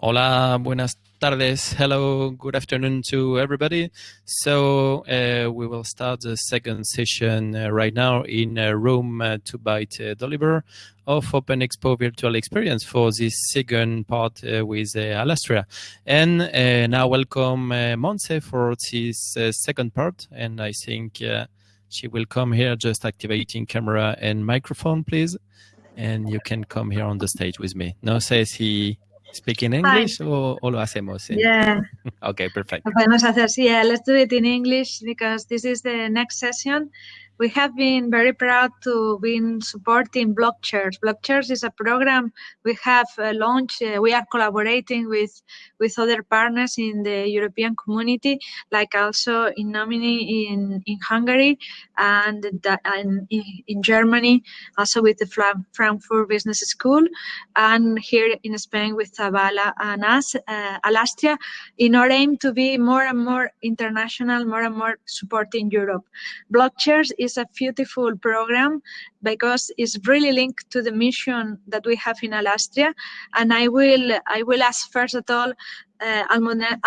Hola, buenas tardes. Hello, good afternoon to everybody. So uh, we will start the second session uh, right now in uh, room uh, 2 byte uh, deliver of Open Expo virtual experience for this second part uh, with Alastria. And now welcome Monse for this second part. And I think she will come here just activating camera and microphone, please. And you can come here on the stage with me. No says he Speak in English o, o, lo hacemos? En... Yeah. okay, perfect. Lo podemos hacer, sí. Yeah, let's do it in English because this is the next session. We have been very proud to be supporting BlockChairs. BlockChairs is a program we have uh, launched. Uh, we are collaborating with with other partners in the European community, like also Innomine in in Hungary and, and in, in, Germany, also with the Frankfurt Business School, and here in Spain with Zabala and us, uh, Alastria, in our aim to be more and more international, more and more supporting Europe. BlockChairs is is a beautiful program because it's really linked to the mission that we have in Alastria. And I will I will ask first of all uh,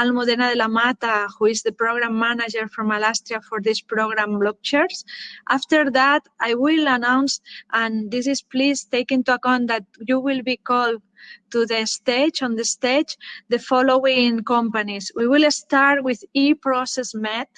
Almudena de la Mata, who is the program manager from Alastria for this program BlockChairs. After that, I will announce, and this is please take into account that you will be called to the stage, on the stage, the following companies. We will start with eProcessMed,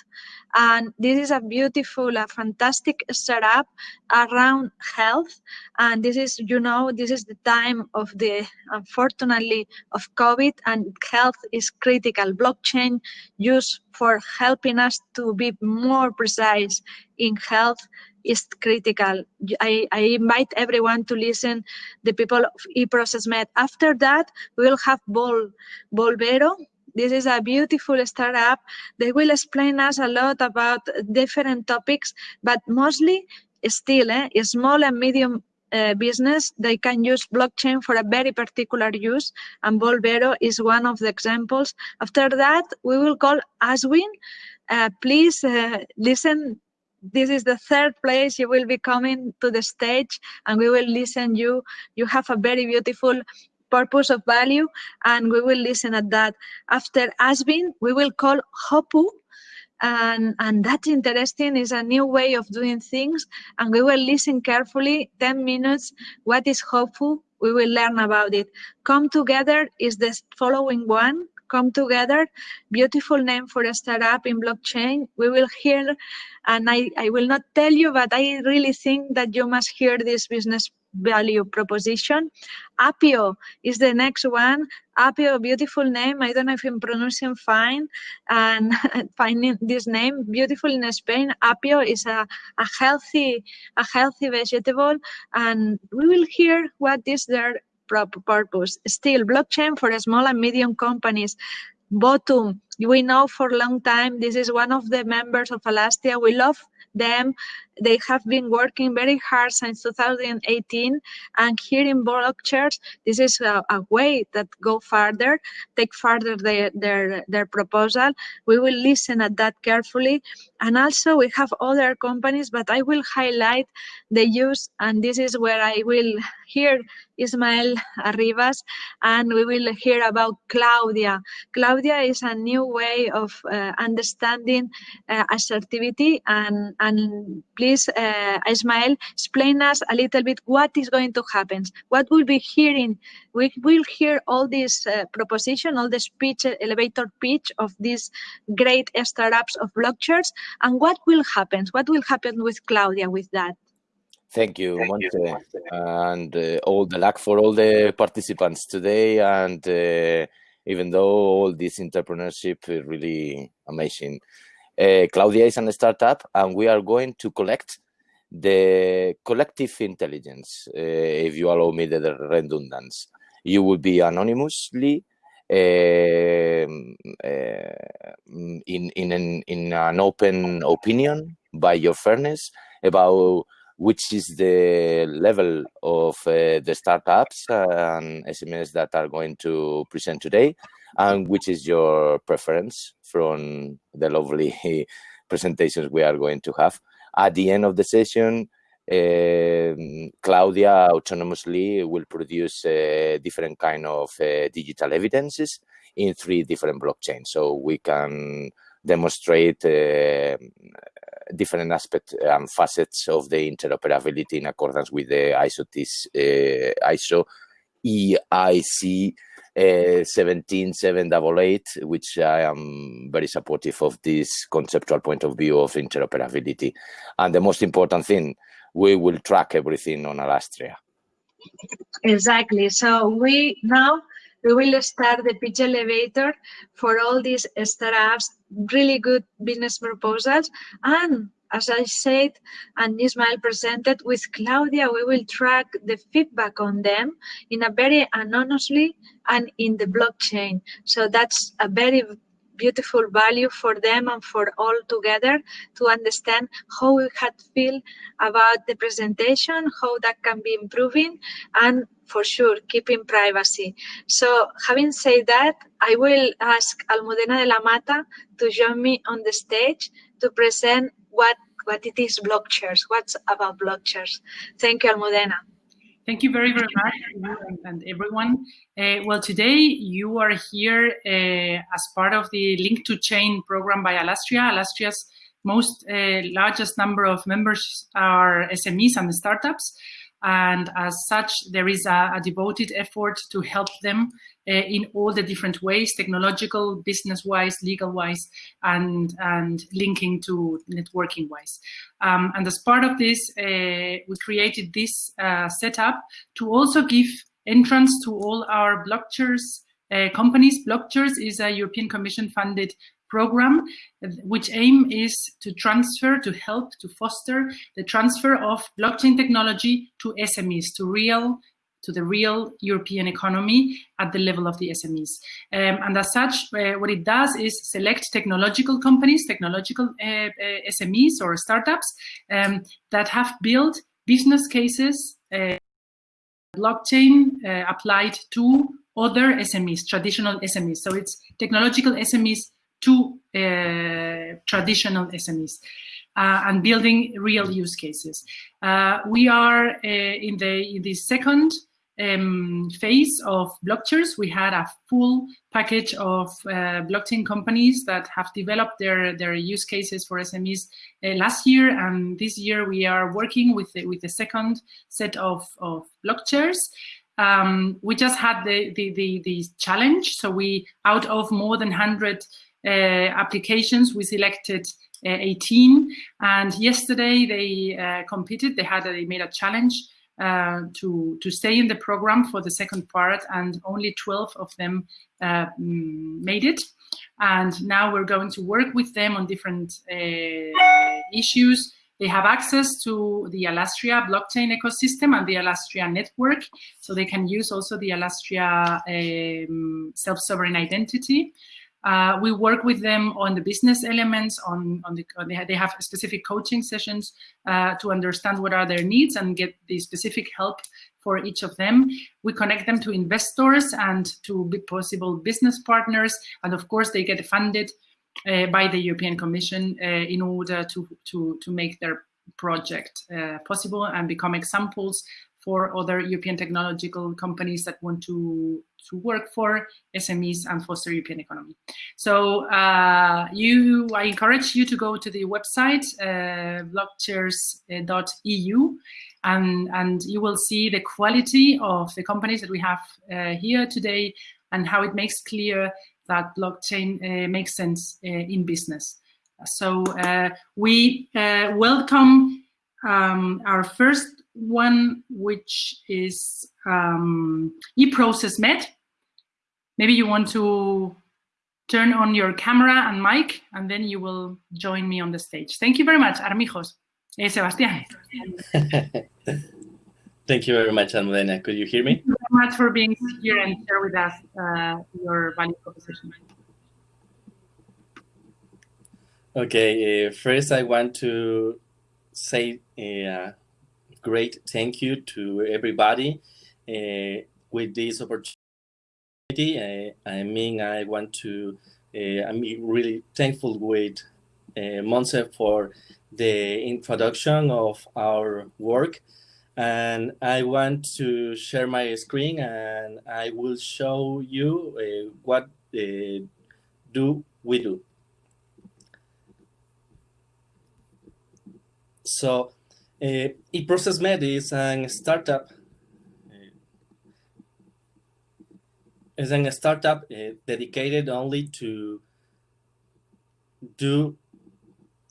and this is a beautiful, a fantastic setup around health. And this is, you know, this is the time of the, unfortunately, of COVID and health is critical. Blockchain used for helping us to be more precise in health is critical. I, I, invite everyone to listen the people of eProcessMed. After that, we will have Vol, Volvero, this is a beautiful startup. They will explain us a lot about different topics, but mostly still eh, small and medium uh, business, they can use blockchain for a very particular use, and Volvero is one of the examples. After that, we will call Aswin. Uh, please uh, listen. This is the third place you will be coming to the stage, and we will listen you. You have a very beautiful purpose of value, and we will listen at that. After Asbin, we will call Hopu, and, and that's interesting. is a new way of doing things, and we will listen carefully, 10 minutes, what is Hopu, we will learn about it. Come Together is the following one, come together. Beautiful name for a startup in blockchain. We will hear, and I, I will not tell you, but I really think that you must hear this business value proposition. Apio is the next one. Apio, beautiful name. I don't know if I'm pronouncing fine and finding this name beautiful in Spain. Apio is a, a healthy a healthy vegetable, and we will hear what is their purpose. Still, blockchain for small and medium companies. Votum, we know for a long time, this is one of the members of Alastria. We love them. They have been working very hard since 2018. And here in BlockChairs, this is a, a, way that go further, take further their, their, their proposal. We will listen at that carefully. And also we have other companies, but I will highlight the use, and this is where I will hear Ismael Arribas, and we will hear about Claudia. Claudia is a new way of uh, understanding uh, assertivity and, and please, uh, Ismael, explain us a little bit what is going to happen. What we'll be hearing, we will hear all this uh, proposition, all the speech, elevator pitch of these great startups of BlockChairs, and what will happen? What will happen with Claudia with that? Thank you, Monte, and uh, all the luck for all the participants today. And uh, even though all this entrepreneurship is really amazing, uh, Claudia is a startup, and we are going to collect the collective intelligence, uh, if you allow me the redundancy. You will be anonymously uh, in, in, an, in an open opinion by your fairness about which is the level of the startups and SMEs that are going to present today, and which is your preference from the lovely presentations we are going to have. At the end of the session, um, Claudia autonomously will produce uh, different kind of uh, digital evidences in three different blockchains. So we can demonstrate uh, different aspects and facets of the interoperability in accordance with the ISO, uh, ISO IEC uh, 17788, which I am very supportive of this conceptual point of view of interoperability. And the most important thing, we will track everything on Alastria. Exactly. So we now we will start the pitch elevator for all these startups, really good business proposals. And as I said, and Ismael presented with Claudia, we will track the feedback on them in a very anonymously and in the blockchain. So that's a very beautiful value for them and for all together to understand how we had feel about the presentation, how that can be improving, and for sure keeping privacy. So having said that, I will ask Almudena de la Mata to join me on the stage to present what what it is BlockChairs, what's about BlockChairs. Thank you, Almudena. Thank you very, very much, and, everyone. Uh, well, today you are here uh, as part of the Link to Chain program by Alastria. Alastria's most uh, largest number of members are SMEs and startups. And as such, there is a, a devoted effort to help them in all the different ways, technological, business-wise, legal-wise, and, and linking to networking-wise. Um, and as part of this, uh, we created this uh, setup to also give entrance to all our BlockChairs uh, companies. BlockChairs is a European Commission funded program, which aim is to transfer, to help, to foster the transfer of blockchain technology to SMEs, to real to the real European economy at the level of the SMEs. Um, and as such, uh, what it does is select technological companies, technological uh, uh, SMEs or startups um, that have built business cases, uh, blockchain uh, applied to other SMEs, traditional SMEs. So it's technological SMEs to uh, traditional SMEs. Uh, and building real use cases. Uh, we are uh, in the in the second um, phase of BlockChairs. We had a full package of uh, blockchain companies that have developed their their use cases for SMEs uh, last year, and this year we are working with the, with the second set of of BlockChairs. Um, we just had the, the the the challenge, so we out of more than 100 uh, applications, we selected uh, 18. And yesterday they uh, competed. They had a, they made a challenge uh, to to stay in the program for the second part, and only 12 of them uh, mm, made it. And now we're going to work with them on different uh, issues. They have access to the Alastria blockchain ecosystem and the Alastria network, so they can use also the Alastria um, self-sovereign identity. Uh, we work with them on the business elements, on, on the, on the they have specific coaching sessions uh, to understand what are their needs and get the specific help for each of them. We connect them to investors and to possible business partners. And of course, they get funded uh, by the European Commission uh, in order to, to, to make their project uh, possible and become examples for other European technological companies that want to, to work for SMEs and foster European economy. So uh, you, I encourage you to go to the website, uh, blockchairs.eu, and, and you will see the quality of the companies that we have uh, here today and how it makes clear that blockchain uh, makes sense uh, in business. So uh, we welcome um, our first one which is um, eProcessMed. Maybe you want to turn on your camera and mic, and then you will join me on the stage. Thank you very much, Armijos. Eh, Sebastián. Thank you very much, Almudena. Could you hear me? Thank you very much for being here and share with us uh, your value proposition. Okay, uh, first I want to say uh, great thank you to everybody uh, with this opportunity. I, I mean, I want to, uh, I'm really thankful with uh, Monse for the introduction of our work. And I want to share my screen and I will show you uh, what uh, do we do. So uh, eProcessMed is a startup is a startup uh, dedicated only to do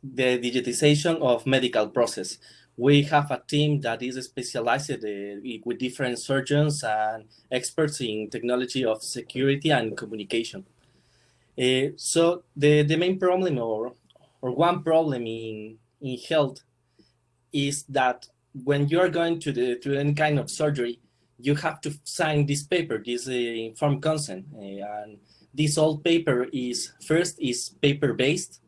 the digitization of medical process. We have a team that is specialized uh, with different surgeons and experts in technology of security and communication. Uh, so the, the main problem or, or one problem in, in health is that when you are going to, the, to any kind of surgery, you have to sign this paper, this uh, informed consent. Uh, and this old paper is, first is paper-based.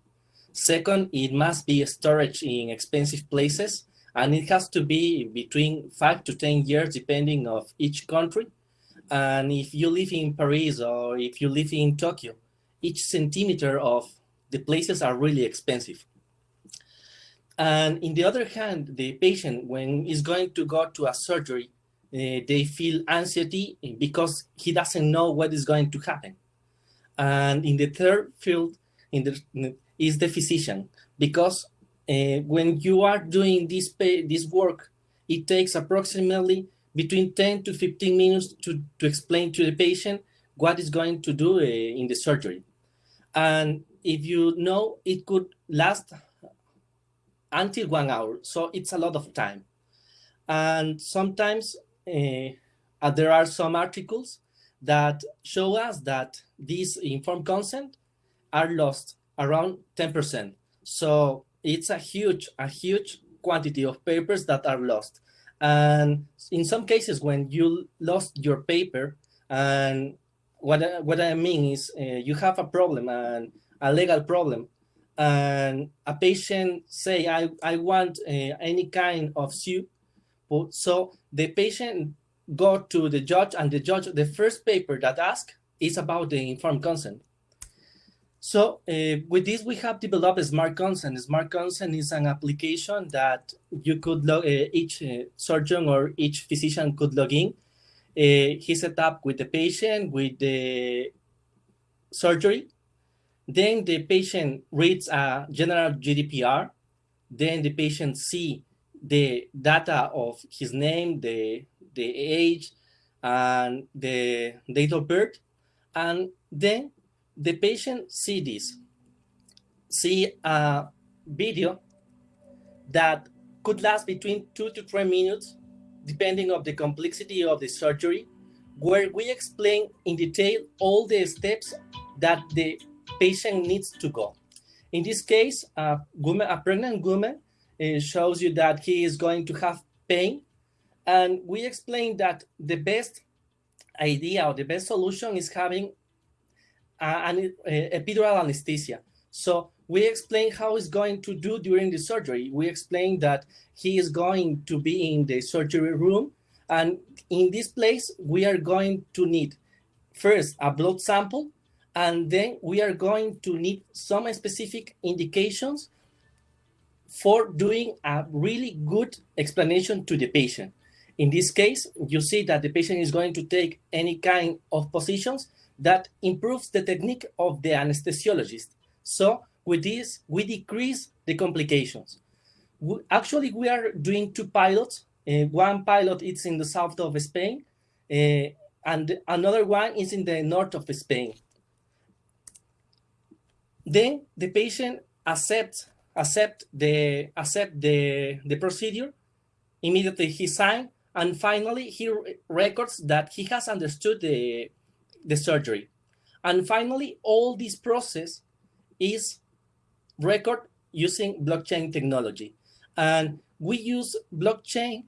Second, it must be storage in expensive places. And it has to be between five to 10 years, depending of each country. And if you live in Paris or if you live in Tokyo, each centimeter of the places are really expensive. And in the other hand, the patient, when he's going to go to a surgery, uh, they feel anxiety because he doesn't know what is going to happen. And in the third field in the, is the physician, because uh, when you are doing this, pay, this work, it takes approximately between 10 to 15 minutes to, to explain to the patient what is going to do uh, in the surgery. And if you know, it could last until one hour. So it's a lot of time. And sometimes uh, there are some articles that show us that these informed consent are lost around 10%. So it's a huge, a huge quantity of papers that are lost. And in some cases, when you lost your paper, and what I, what I mean is uh, you have a problem and a legal problem, and a patient say, I, I want uh, any kind of suit, so the patient go to the judge and the judge, the first paper that ask is about the informed consent. So uh, with this, we have developed Smart Consent. Smart Consent is an application that you could log, uh, each uh, surgeon or each physician could log in. He set up with the patient, with the surgery. Then the patient reads a general GDPR. Then the patient see the data of his name, the, the age, and the date of birth. And then the patient see this, see a video that could last between two to three minutes, depending of the complexity of the surgery, where we explain in detail all the steps that the patient needs to go. In this case, a, woman, a pregnant woman it shows you that he is going to have pain. And we explained that the best idea or the best solution is having an eh, epidural anesthesia. So we explain how he's going to do during the surgery. We explain that he is going to be in the surgery room. And in this place, we are going to need first a blood sample, and then we are going to need some specific indications for doing a really good explanation to the patient. In this case, you see that the patient is going to take any kind of positions that improves the technique of the anesthesiologist. So with this, we decrease the complications. We, actually, we are doing two pilots. Uh, one pilot is in the south of Spain, uh, and another one is in the north of Spain. Then the patient accepts accept the accept the the procedure. Immediately he signed, and finally he records that he has understood the the surgery. And finally, all this process is record using blockchain technology. And we use blockchain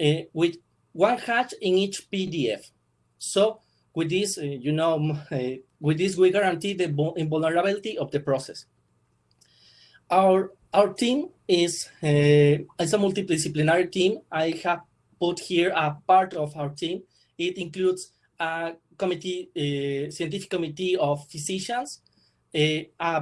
uh, with one hash in each PDF. So with this, uh, you know, uh, with this, we guarantee the invulnerability of the process. Our our team is uh, is a multidisciplinary team. I have put here a part of our team. It includes a committee, a scientific committee of physicians, a, a,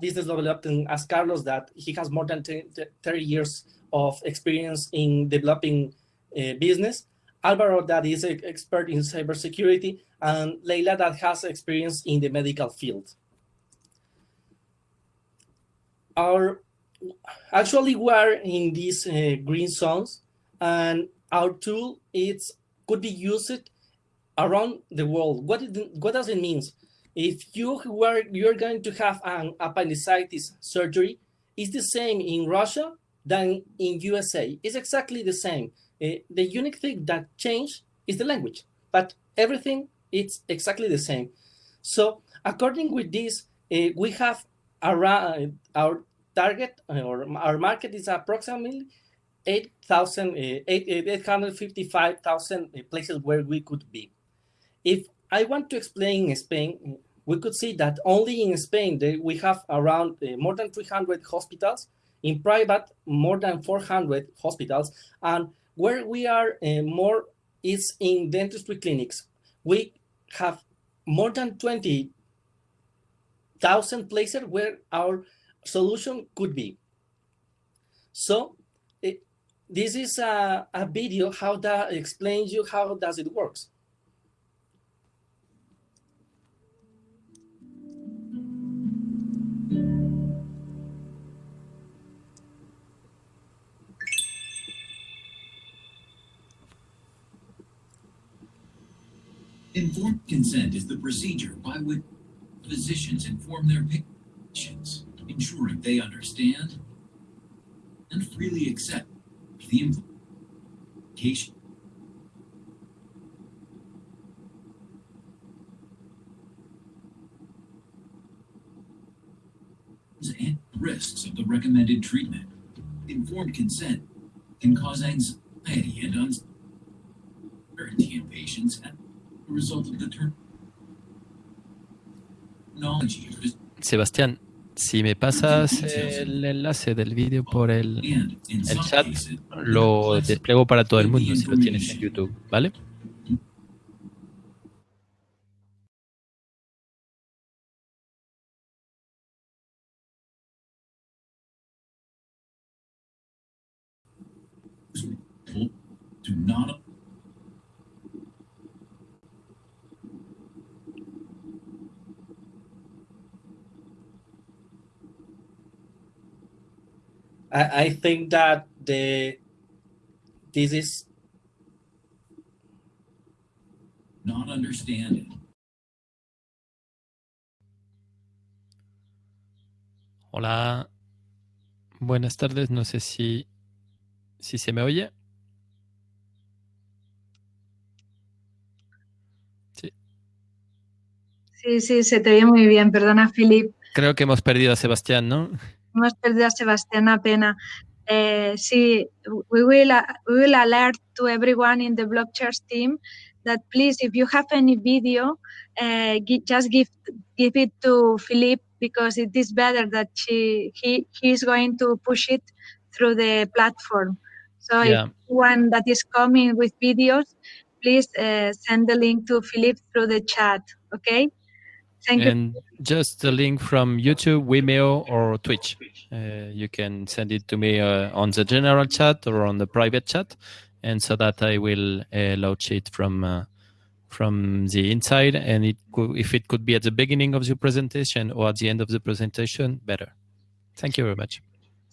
business development as Carlos that he has more than 30 years of experience in developing uh, business. Alvaro that is an expert in cybersecurity, and Leila that has experience in the medical field. Our actually we are in these uh, green zones, and our tool it's could be used around the world. What it, what does it mean? If you were you're going to have an appendicitis surgery, it's the same in Russia than in USA. It's exactly the same. Uh, the unique thing that changed is the language, but everything it's exactly the same. So according with this, uh, we have around our target or our market is approximately 8,000, uh, 855,000 places where we could be. If I want to explain in Spain, we could see that only in Spain we have around uh, more than 300 hospitals, in private more than 400 hospitals, and where we are uh, more is in dentistry clinics. We have more than 20,000 places where our solution could be. So it, this is a, a video how that explains you how does it works. Informed consent is the procedure by which physicians inform their patients, ensuring they understand and freely accept the implication. and risks of the recommended treatment. Informed consent can cause anxiety and uncertainty in patients and Sebastián, si me pasas el enlace del vídeo por el, el chat, lo despliego para todo el mundo si lo tienes en YouTube, ¿vale? do not I, I think that the this is not understanding. Hola, buenas tardes. No sé si, si se me oye. Sí. Sí, sí, se te oye muy bien. Perdona, Philip. Creo que hemos perdido a Sebastián, ¿no? Hemos perdido a Sebastián Apena. Uh, sí, we will, uh, we will alert to everyone in the Blockchairs team that please, if you have any video, uh, just give give it to Philippe because it is better that she he he is going to push it through the platform. So yeah. if one that is coming with videos, please uh, send the link to Philippe through the chat. Okay. Thank and you. just the link from YouTube, Vimeo, or Twitch. Uh, you can send it to me uh, on the general chat or on the private chat, and so that I will uh, launch it from uh, from the inside. And it could, if it could be at the beginning of the presentation or at the end of the presentation, better. Thank you very much.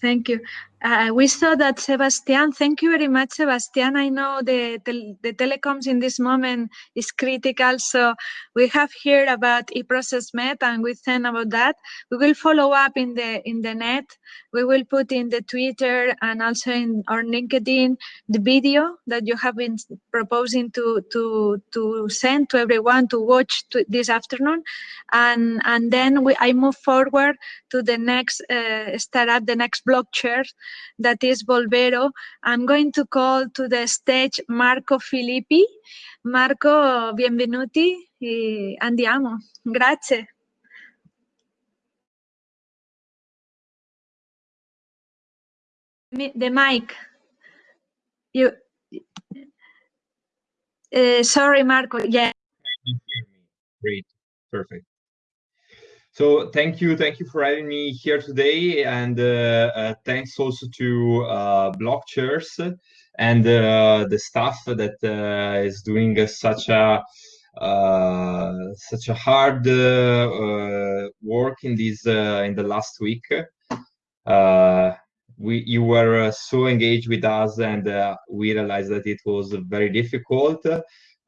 Thank you. Uh, we saw that Sebastian, thank you very much, Sebastian. I know the, tel the telecoms in this moment is critical. So we have heard about eProcessMed and we think about that. We will follow up in the in the net. We will put in the Twitter and also in our LinkedIn the video that you have been proposing to to to send to everyone to watch to this afternoon. And and then we I move forward to the next uh, startup, the next block chair that is Volvero. I'm going to call to the stage Marco Filippi. Marco, benvenuti e andiamo. Grazie. The mic. You. Uh, sorry, Marco. Yeah. Great. Perfect. So thank you, thank you for having me here today, and uh, uh, thanks also to uh, Blockchairs and uh, the staff that uh, is doing such a uh, such a hard work in this in the last week. we you were so engaged with us, and we realized that it was very difficult.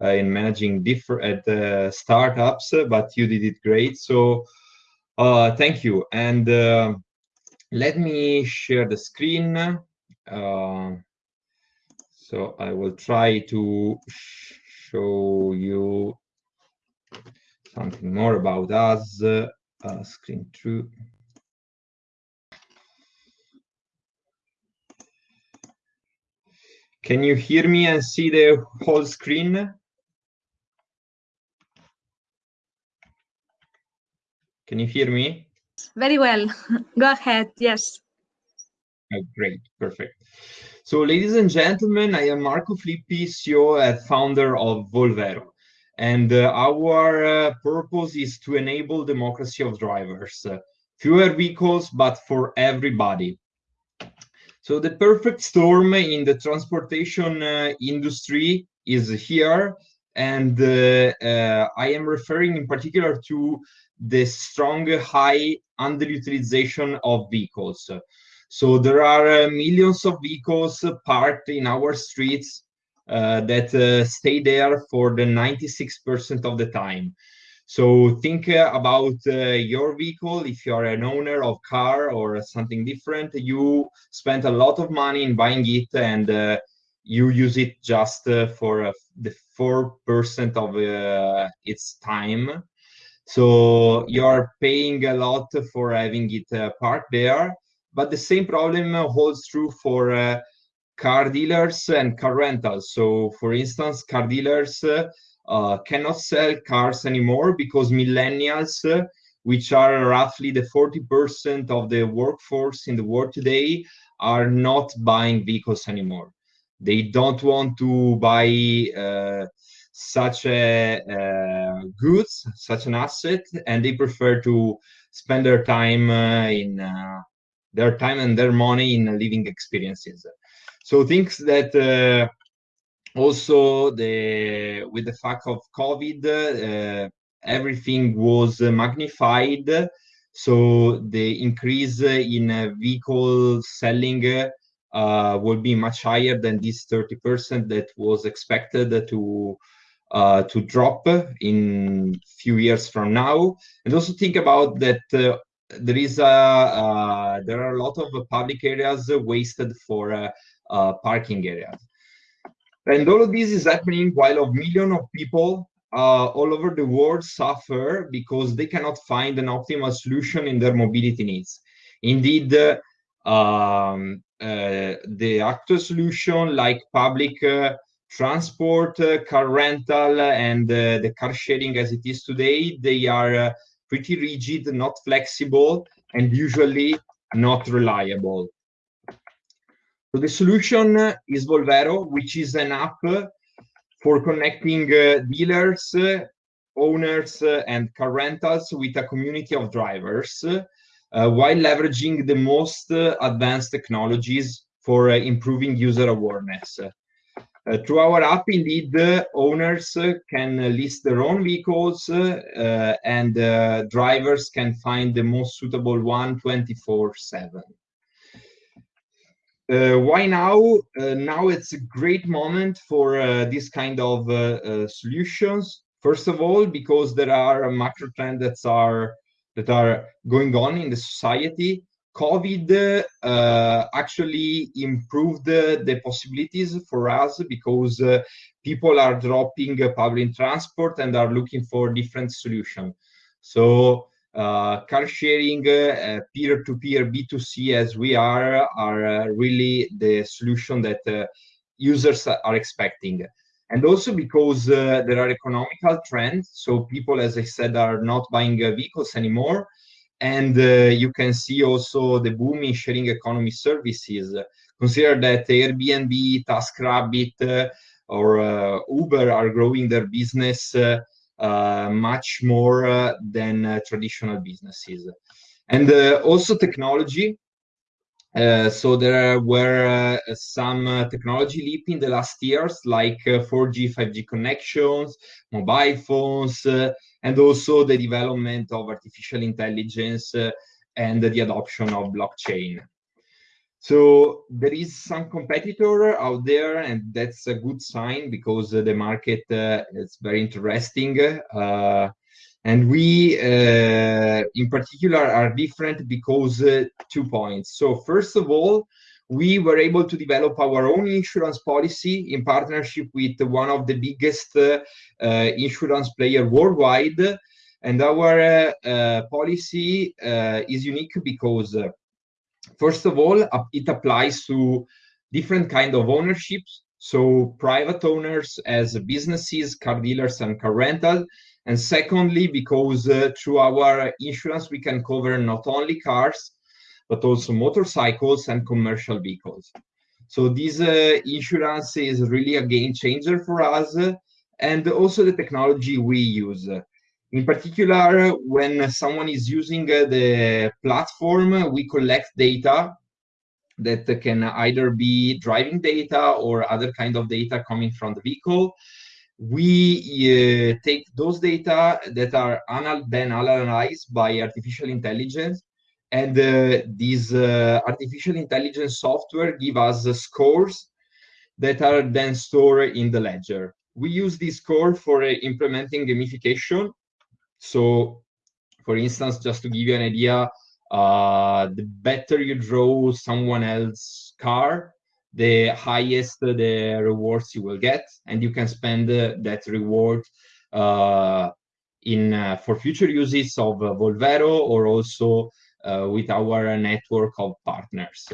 in managing different startups, but you did it great. So uh, thank you. And uh, let me share the screen. Uh, so I will try to show you something more about us. Uh, screen through. Can you hear me and see the whole screen? Can you hear me? Very well. Go ahead. Yes. Oh, great. Perfect. So, ladies and gentlemen, I am Marco Filippi, CEO and founder of Volvero. And uh, our uh, purpose is to enable democracy of drivers. Uh, fewer vehicles, but for everybody. So the perfect storm in the transportation uh, industry is here. And uh, uh, I am referring in particular to the strong high underutilization of vehicles. So there are uh, millions of vehicles parked in our streets uh, that uh, stay there for the 96% of the time. So think uh, about uh, your vehicle. If you are an owner of car or something different, you spent a lot of money in buying it and uh, you use it just for the 4% of its time so you're paying a lot for having it uh, parked there. But the same problem holds true for uh, car dealers and car rentals. So, for instance, car dealers uh, cannot sell cars anymore because millennials, uh, which are roughly the 40% of the workforce in the world today, are not buying vehicles anymore. They don't want to buy uh, such a uh, goods, such an asset, and they prefer to spend their time uh, in uh, their time and their money in living experiences. So things that uh, also the with the fact of COVID, uh, everything was magnified. So the increase in vehicle selling uh, will be much higher than this 30% that was expected to uh, to drop in few years from now. And also think about that uh, there is a uh, there are a lot of public areas wasted for uh, uh, parking areas. And all of this is happening while a million of people uh, all over the world suffer because they cannot find an optimal solution in their mobility needs. Indeed, um, the actual solution like public transport, uh, car rental, and uh, the car sharing as it is today, they are uh, pretty rigid, not flexible, and usually not reliable. So the solution is Volvero, which is an app for connecting dealers, owners, and car rentals with a community of drivers uh, while leveraging the most uh, advanced technologies for uh, improving user awareness. Uh, through our app, indeed, uh, owners uh, can list their own vehicles uh, and uh, drivers can find the most suitable one 24 7. Uh, why now? now it's a great moment for this kind of solutions. First of all, because there are macro trends that are that are going on in the society COVID uh, actually improved the possibilities for us because uh, people are dropping public transport and are looking for different solutions. So uh, car sharing, uh, peer-to-peer, B2C as we are, are uh, really the solution that users are expecting. And also because there are economical trends. So people, as I said, are not buying vehicles anymore and uh, you can see also the boom in sharing economy services. Consider that Airbnb, TaskRabbit, uh, or uh, Uber are growing their business much more than traditional businesses. And also technology. So there were some technology leap in the last years, like 4G, 5G connections, mobile phones, and also the development of artificial intelligence and the adoption of blockchain. So there is some competitor out there, and that's a good sign because uh, the market uh, is very interesting. Uh, and we, uh, in particular, are different because uh, two points. So first of all, we were able to develop our own insurance policy in partnership with one of the biggest uh, insurance player worldwide. And our policy is unique because First of all, it applies to different kind of ownerships. So private owners as businesses, car dealers, and car rental. And secondly, because uh, through our insurance, we can cover not only cars, but also motorcycles and commercial vehicles. So this uh, insurance is really a game changer for us. and also the technology we use. In particular, when someone is using uh, the platform, we collect data that can either be driving data or other kind of data coming from the vehicle. We uh, take those data that are anal then analyzed by artificial intelligence, and uh, these uh, artificial intelligence software give us scores that are then stored in the ledger. We use this score for uh, implementing gamification so, for instance, just to give you an idea, uh, the better you draw someone else's car, the highest the rewards you will get, and you can spend uh, that reward uh, in uh, for future uses of uh, Volvero or also uh, with our network of partners.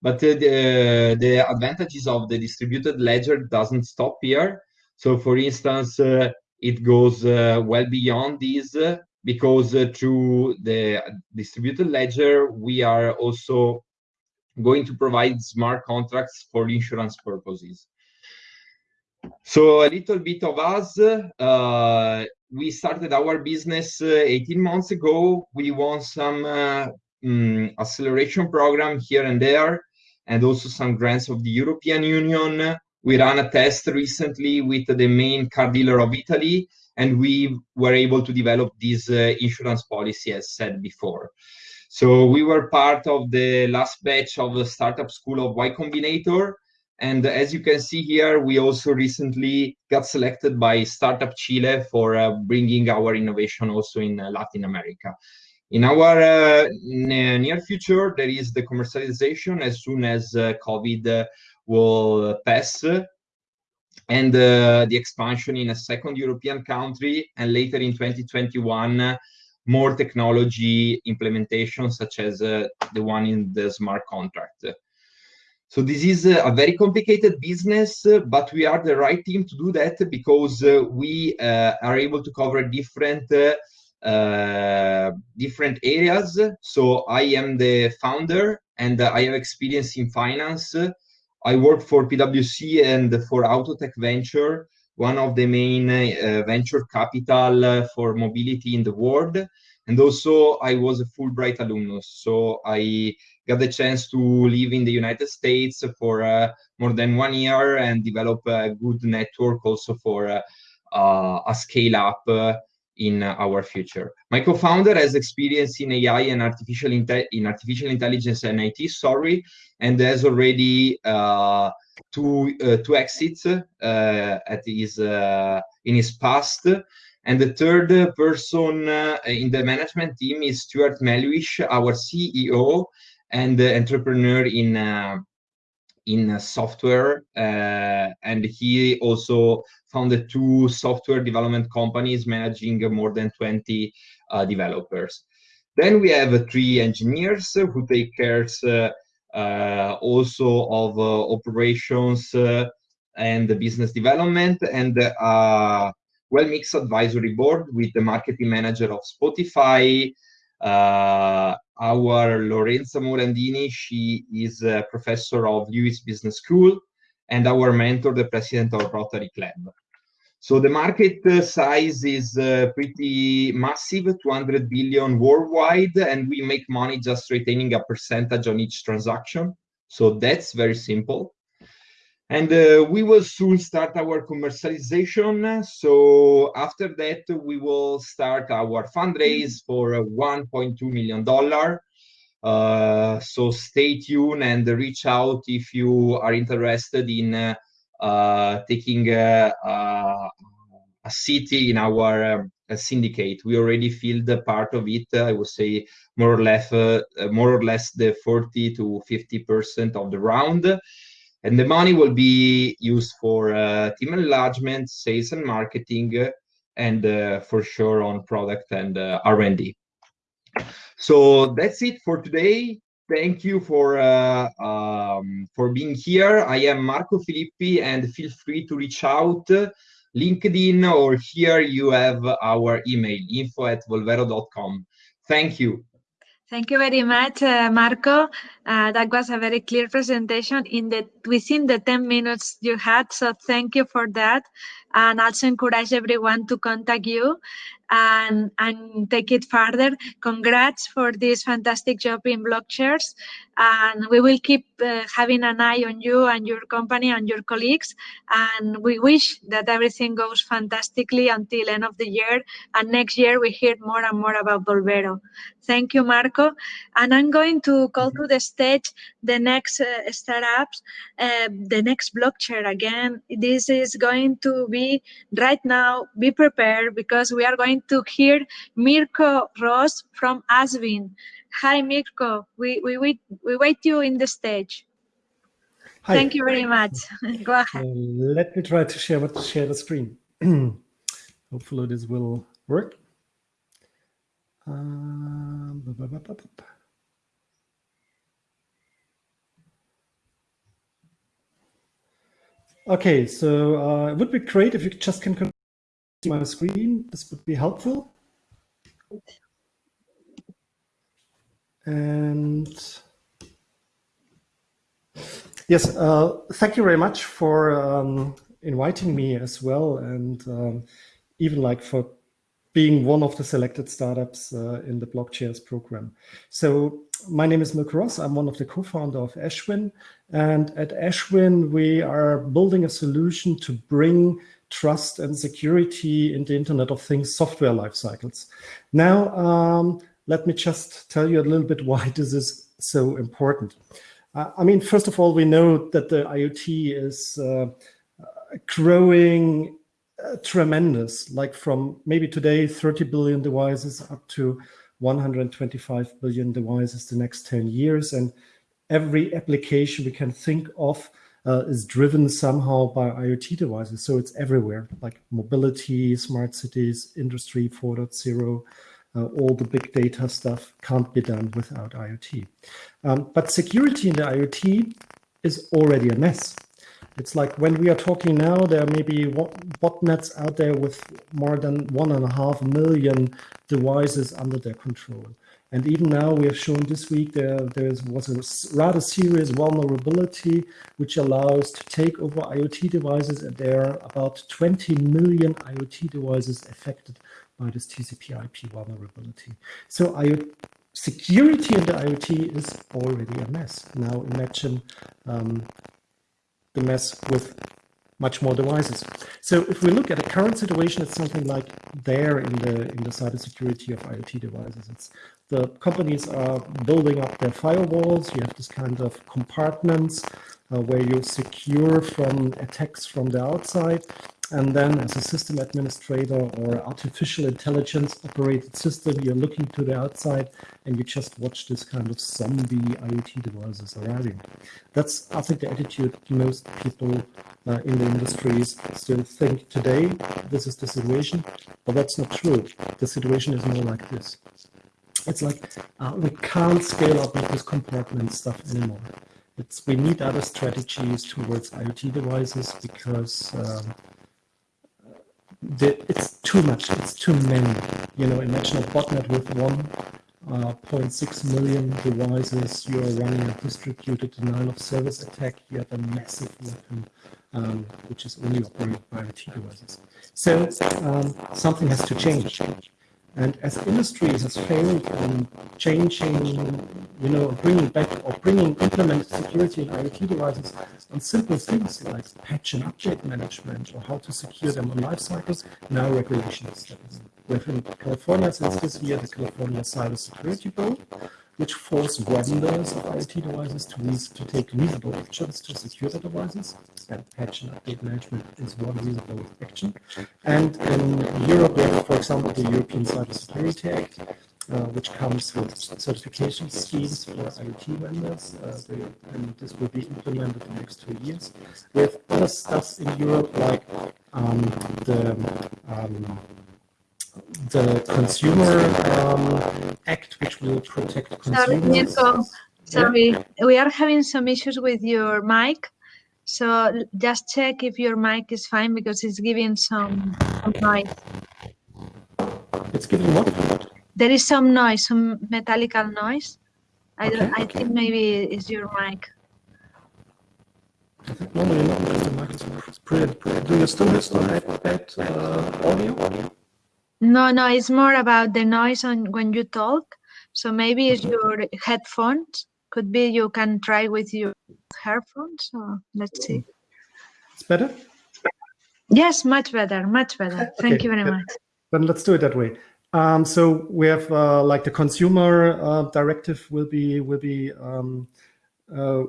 But the, the advantages of the distributed ledger doesn't stop here. So, for instance, it goes uh, well beyond this uh, because uh, through the distributed ledger, we are also going to provide smart contracts for insurance purposes. So a little bit of us, uh, we started our business uh, 18 months ago. We won some uh, um, acceleration program here and there, and also some grants of the European Union. We ran a test recently with the main car dealer of Italy, and we were able to develop this uh, insurance policy, as said before. So we were part of the last batch of the startup school of Y Combinator. And as you can see here, we also recently got selected by Startup Chile for uh, bringing our innovation also in uh, Latin America. In our uh, near future, there is the commercialization as soon as uh, COVID uh, will pass and uh, the expansion in a second European country, and later in 2021, more technology implementation, such as uh, the one in the smart contract. So this is a very complicated business, but we are the right team to do that because uh, we uh, are able to cover different uh, different areas. So I am the founder, and I have experience in finance I work for PwC and for Autotech Venture, one of the main uh, venture capital for mobility in the world. And also, I was a Fulbright alumnus, so I got the chance to live in the United States for uh, more than one year and develop a good network also for uh, a scale up uh, in our future. My co-founder has experience in AI and artificial in artificial intelligence and IT, sorry, and has already uh, two uh, two exits uh, at his uh, in his past. And the third person uh, in the management team is Stuart Melwish, our CEO and entrepreneur in uh, in software, and he also founded two software development companies managing more than 20 uh, developers. Then we have three engineers who take care uh, also of uh, operations uh, and the business development and a well-mixed advisory board with the marketing manager of Spotify, uh, our Lorenza Morandini, she is a professor of Luiss Business School, and our mentor, the president of Rotary Club. So the market uh, size is uh, pretty massive, 200 billion worldwide, and we make money just retaining a percentage on each transaction. So that's very simple. And uh, we will soon start our commercialization. So after that, we will start our fundraise for $1.2 million. Uh, so stay tuned and reach out if you are interested in uh, taking a, city in our um, syndicate. We already filled part of it. I would say more or less, uh, more or less the 40 to 50 percent of the round, and the money will be used for uh, team enlargement, sales and marketing, and uh, for sure on product and uh, R&D. So that's it for today thank you for uh, um, for being here. I am Marco Filippi, and feel free to reach out, LinkedIn, or here you have our email, info at volvero.com. Thank you. Thank you very much, uh, Marco. Uh, that was a very clear presentation in the within the 10 minutes you had. So thank you for that. And also encourage everyone to contact you and, and take it further. Congrats for this fantastic job in BlockChairs. And we will keep uh, having an eye on you and your company and your colleagues. And we wish that everything goes fantastically until end of the year. And next year we hear more and more about Volvero. Thank you, Marco. And I'm going to call to the stage the next uh, startups, uh, the next blockchain again. This is going to be right now, be prepared because we are going to hear Mirko Ross from Asvin. Hi, Mirko. We, we, wait, we wait you in the stage. Hi. Thank you very much. Go ahead. Uh, let me try to share, what, share the screen. Hopefully this will work. Um, Okay, so uh, it would be great if you just can see my screen. This would be helpful. And yes, uh, thank you very much for um, inviting me as well, and um, even like for being one of the selected startups uh, in the Blockchairs program. So my name is Mirko Ross. I'm one of the co-founder of Asvin. And at Asvin, we are building a solution to bring trust and security in the Internet of Things software life cycles. Now, um, let me just tell you a little bit why this is so important. Uh, I mean, first of all, we know that the IoT is uh, growing uh, tremendous, like from maybe today 30 billion devices up to 125 billion devices the next 10 years. And every application we can think of uh, is driven somehow by IoT devices. So it's everywhere, like mobility, smart cities, industry 4.0, uh, all the big data stuff can't be done without IoT. Um, but security in the IoT is already a mess. It's like when we are talking now, there may be botnets out there with more than one and a half million devices under their control. And even now, we have shown this week there, there was a rather serious vulnerability which allows to take over IoT devices, and there are about 20 million IoT devices affected by this TCP/IP vulnerability. So IoT security in the IoT is already a mess. Now imagine um, the mess with much more devices. So if we look at the current situation, it's something like there in the in the cybersecurity of IoT devices. It's the companies are building up their firewalls. You have this kind of compartments uh, where you secure from attacks from the outside. And then as a system administrator or artificial intelligence operated system, you're looking to the outside and you just watch this kind of zombie IoT devices arriving. That's, I think, the attitude most people uh, in the industries still think today. This is the situation, but that's not true. The situation is more like this. It's like uh, we can't scale up with this compartment stuff anymore. It's, we need other strategies towards IoT devices because um, the, it's too much, it's too many. You know, imagine a botnet with 1.6 uh, million devices, you are running a distributed denial of service attack, you have a massive weapon um, which is only operated by IoT devices. So um, something has to change. And as industry has failed in changing, you know, bringing back or bringing implemented security in IoT devices on simple things like patch and update management or how to secure them on life cycles, now regulation steps. We have in California since this year the California Cyber Security Board, which force vendors of IoT devices to, to take reasonable actions to secure the devices. And patch and update management is one reasonable action. And in Europe, we have, for example, the European Cybersecurity Act, uh, which comes with certification schemes for IoT vendors, uh, they, and this will be implemented in the next two years. We have other stuff in Europe like um, the um, the Consumer um, Act, which will protect consumers. Sorry, Sorry, yeah. we are having some issues with your mic. So just check if your mic is fine because it's giving some, some noise. It's giving what? There is some noise, some metallical noise. I don't. I think maybe it's your mic. I think normally not the mic is pretty, pretty. Do you still have some bad uh, audio? No, no, it's more about the noise on when you talk. So maybe it's your headphones. Could be you can try with your headphones. So let's see. It's better? Yes, much better, much better. Thank you very much. Then let's do it that way. Um, so we have uh, like the consumer uh, directive will be will be um, uh,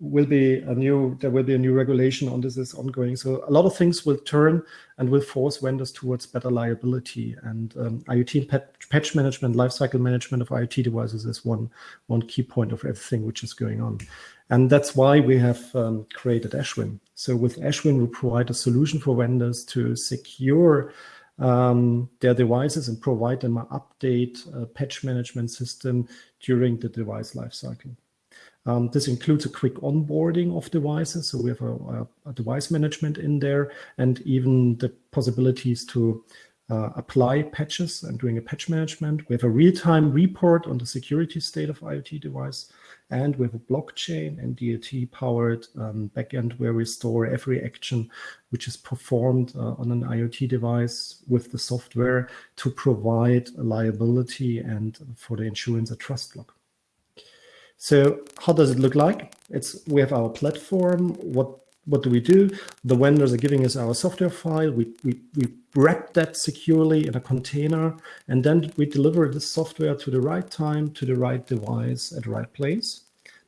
will be a new there will be a new regulation on this is ongoing. So a lot of things will turn and will force vendors towards better liability. And um, iot patch management lifecycle management of iot devices is one one key point of everything which is going on. And that's why we have um, created Asvin. So with Asvin we provide a solution for vendors to secure um, their devices and provide them an update uh, patch management system during the device lifecycle. Um, this includes a quick onboarding of devices. So we have a, a, device management in there and even the possibilities to uh, apply patches and doing a patch management. We have a real-time report on the security state of IoT device. And we have a blockchain and DLT powered um, backend where we store every action which is performed uh, on an IoT device with the software to provide liability and for the insurance a trust log. So how does it look like? It's we have our platform. What what do we do? The vendors are giving us our software file. We, we, we wrap that securely in a container, and then we deliver the software to the right time, to the right device at the right place.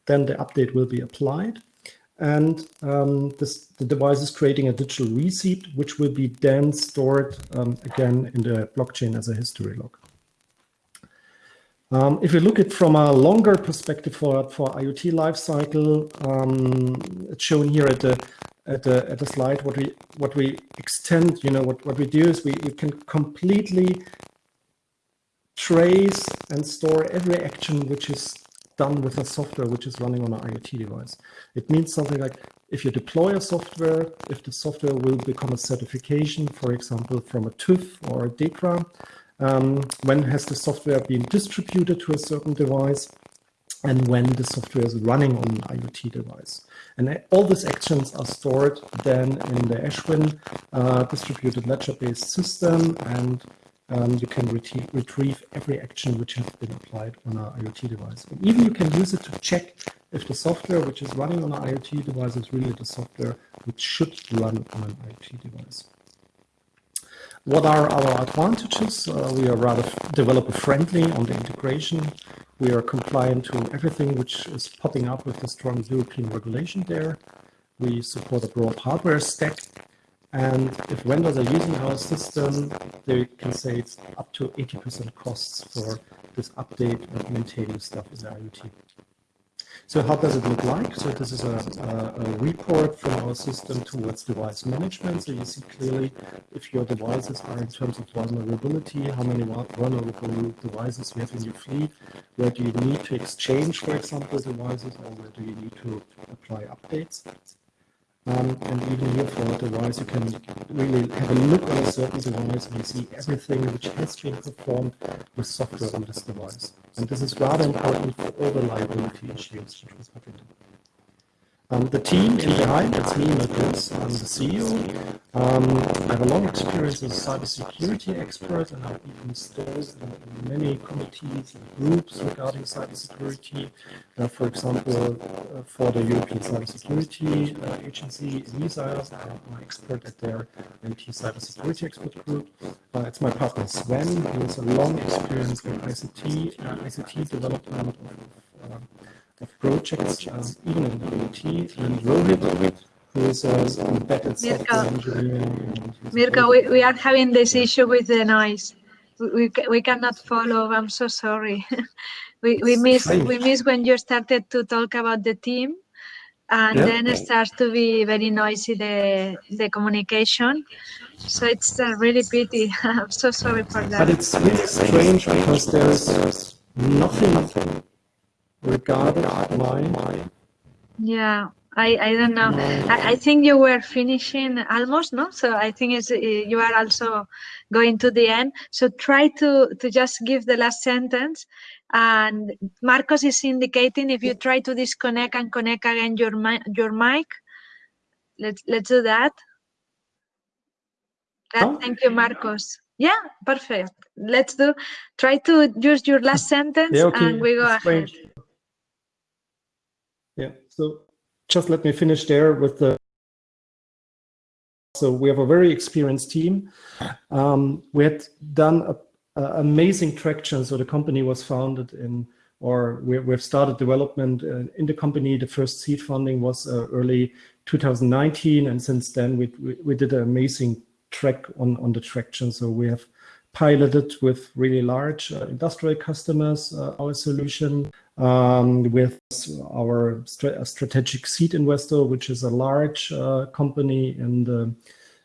Then the update will be applied. And um, this, the device is creating a digital receipt, which will be then stored um, again in the blockchain as a history log. Um, if you look at from a longer perspective for, for IoT lifecycle, um, it's shown here at the at the at the slide. What we what we extend, you know, what what we do is we, we can completely trace and store every action which is done with a software which is running on an IoT device. It means something like if you deploy a software, if the software will become a certification, for example, from a TÜV or a DEKRA, um, when has the software been distributed to a certain device, and when the software is running on an IoT device. And all these actions are stored then in the Asvin uh, distributed ledger-based system, and um, you can retrieve, retrieve every action which has been applied on an IoT device. And even you can use it to check if the software which is running on an IoT device is really the software which should run on an IoT device. What are our advantages? Uh, we are rather developer friendly on the integration. We are compliant to everything which is popping up with the strong European regulation there. We support a broad hardware stack. And if vendors are using our system, they can save up to 80% costs for this update and maintaining stuff with IoT. So how does it look like? So this is a, a, a, report from our system towards device management. So you see clearly if your devices are in terms of vulnerability, how many vulnerable devices you have in your fleet, where do you need to exchange, for example, devices, or where do you need to apply updates. Um, and even here for a device, you can really have a look on a certain device and you see everything which has been performed with software on this device. And this is rather important for all the liability issues Um, the team in behind, it's me, Matthias, I'm the CEO. Um, I have a long experience as a cybersecurity expert and I've been served in many committees and groups regarding cybersecurity. Uh, for example, uh, for the European Cybersecurity uh, Agency, ENISA, I'm an expert at their IT cybersecurity expert group. Uh, it's my partner Sven, who has a long experience in ICT, uh, ICT development of, uh, of projects, um, even in IT, and Rohit, who is uh, embedded software engineering. Mirko, we, we are having this issue with the noise. We, we, we cannot follow. I'm so sorry. we we miss we miss when you started to talk about the team, and Yeah. then it starts to be very noisy the the communication. So it's a really pity. I'm so sorry for that But it's really strange because there's nothing regarding my Yeah, I, I don't know. I, I think you were finishing almost, no? So I think it's, uh, you are also going to the end. So try to, to just give the last sentence. And Marcos is indicating if you try to disconnect and connect again your, your mic. Let's, let's do that. That- Oh. Thank you, Marcos. Yeah, perfect. Let's do, try to use your last sentence Yeah, okay. and we go ahead. So just let me finish there with the. So we have a very experienced team. Um, we had done a, a amazing traction. So the company was founded in, or we, we've started development uh, in the company. The first seed funding was uh, early 2019, and since then we we, we did an amazing track on on the traction. So we have piloted with really large uh, industrial customers uh, our solution um, with our stra- strategic seed investor, which is a large uh, company in the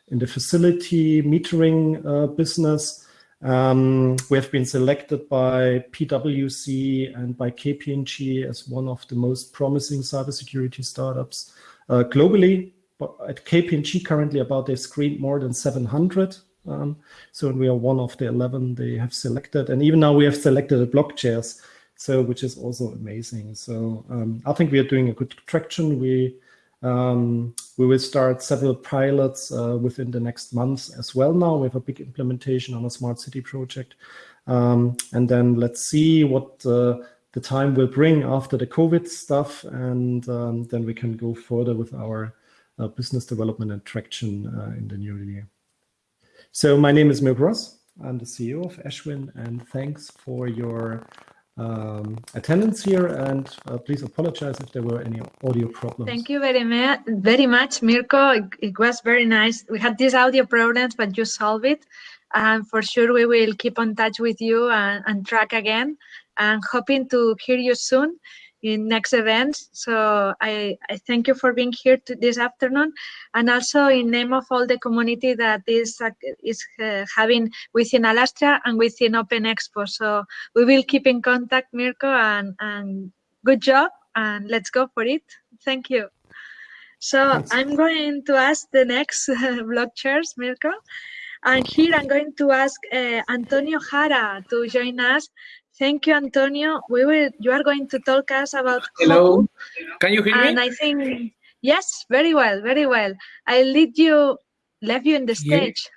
in the facility metering uh, business. Um, we have been selected by PwC and by KPMG as one of the most promising cybersecurity startups uh, globally. But at KPMG currently, about they've screened more than 700 um, so we are one of the 11 they have selected. And even now we have selected the BlockChairs, so which is also amazing. So um, I think we are doing a good traction. We um, we will start several pilots uh, within the next months as well. Now we have a big implementation on a smart city project, um, and then let's see what uh, the time will bring after the COVID stuff, and um, then we can go further with our uh, business development and traction uh, in the new year. So my name is Mirko Ross. I'm the CEO of Asvin, and thanks for your um, attendance here. And uh, please apologize if there were any audio problems. Thank you very much, very much, Mirko. It, it was very nice. We had these audio problems, but you solved it. And for sure, we will keep on touch with you and, and track again. And hoping to hear you soon in next events. So I, I thank you for being here to this afternoon, and also in name of all the community that is uh, is uh, having within Alastria and within Open Expo. So we will keep in contact, Mirko, and and good job, and let's go for it. Thank you. So Thanks. I'm going to ask the next BlockChairs, Mirko. And here I'm going to ask uh, Antonio Jara to join us. Thank you, Antonio. We will. You are going to talk us about Hello, can you hear and me? I think yes, very well, very well. I lead you, left you in the stage.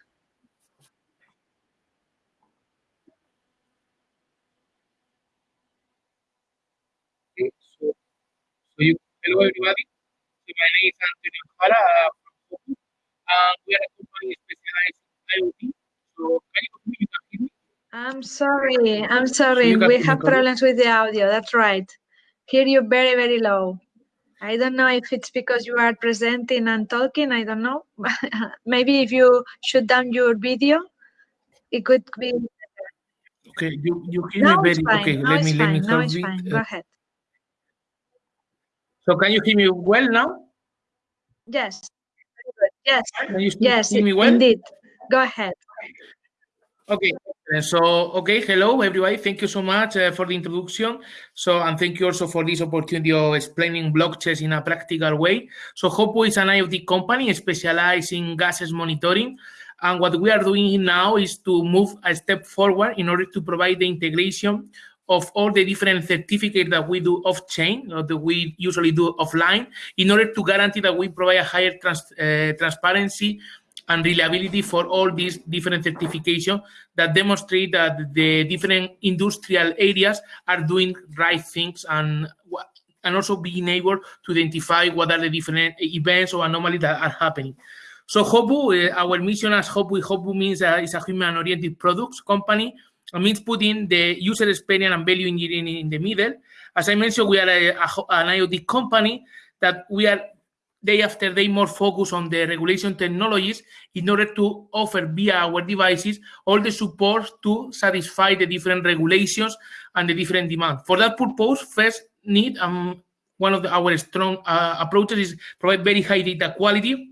Okay, So, so you, hello everybody. So my name is Antonio Jara uh, from Focus, and we are a company specialized in IoT. So can you? You can hear me? I'm sorry. I'm sorry. can We have problems with the audio. That's right. Hear you very, very low. I don't know if it's because you are presenting and talking. I don't know. Maybe if you shut down your video, it could be. Okay, you, you hear Now me very fine. okay. Now Let me let me fine. Now it's it. fine. Uh, Go ahead. So can you hear me well now? Yes. Yes. Can you Yes. hear me well? Indeed. Go ahead. Okay, uh, so okay, hello everybody. Thank you so much uh, for the introduction. So, and thank you also for this opportunity of explaining blockchains in a practical way. So, HOPU is an IoT company specialized in gases monitoring. And what we are doing now is to move a step forward in order to provide the integration of all the different certificates that we do off-chain or that we usually do offline in order to guarantee that we provide a higher trans uh, transparency and reliability for all these different certifications that demonstrate that the different industrial areas are doing right things and and also being able to identify what are the different events or anomalies that are happening. So HOPU, uh, our mission as HOPU, HOPU means uh, it's a human-oriented products company. Means putting the user experience and value engineering in the middle. As I mentioned, we are a, a, an IoT company that we are day after day more focus on the regulation technologies in order to offer via our devices all the support to satisfy the different regulations and the different demand. For that purpose, first need um, one of the, our strong uh, approaches is provide very high data quality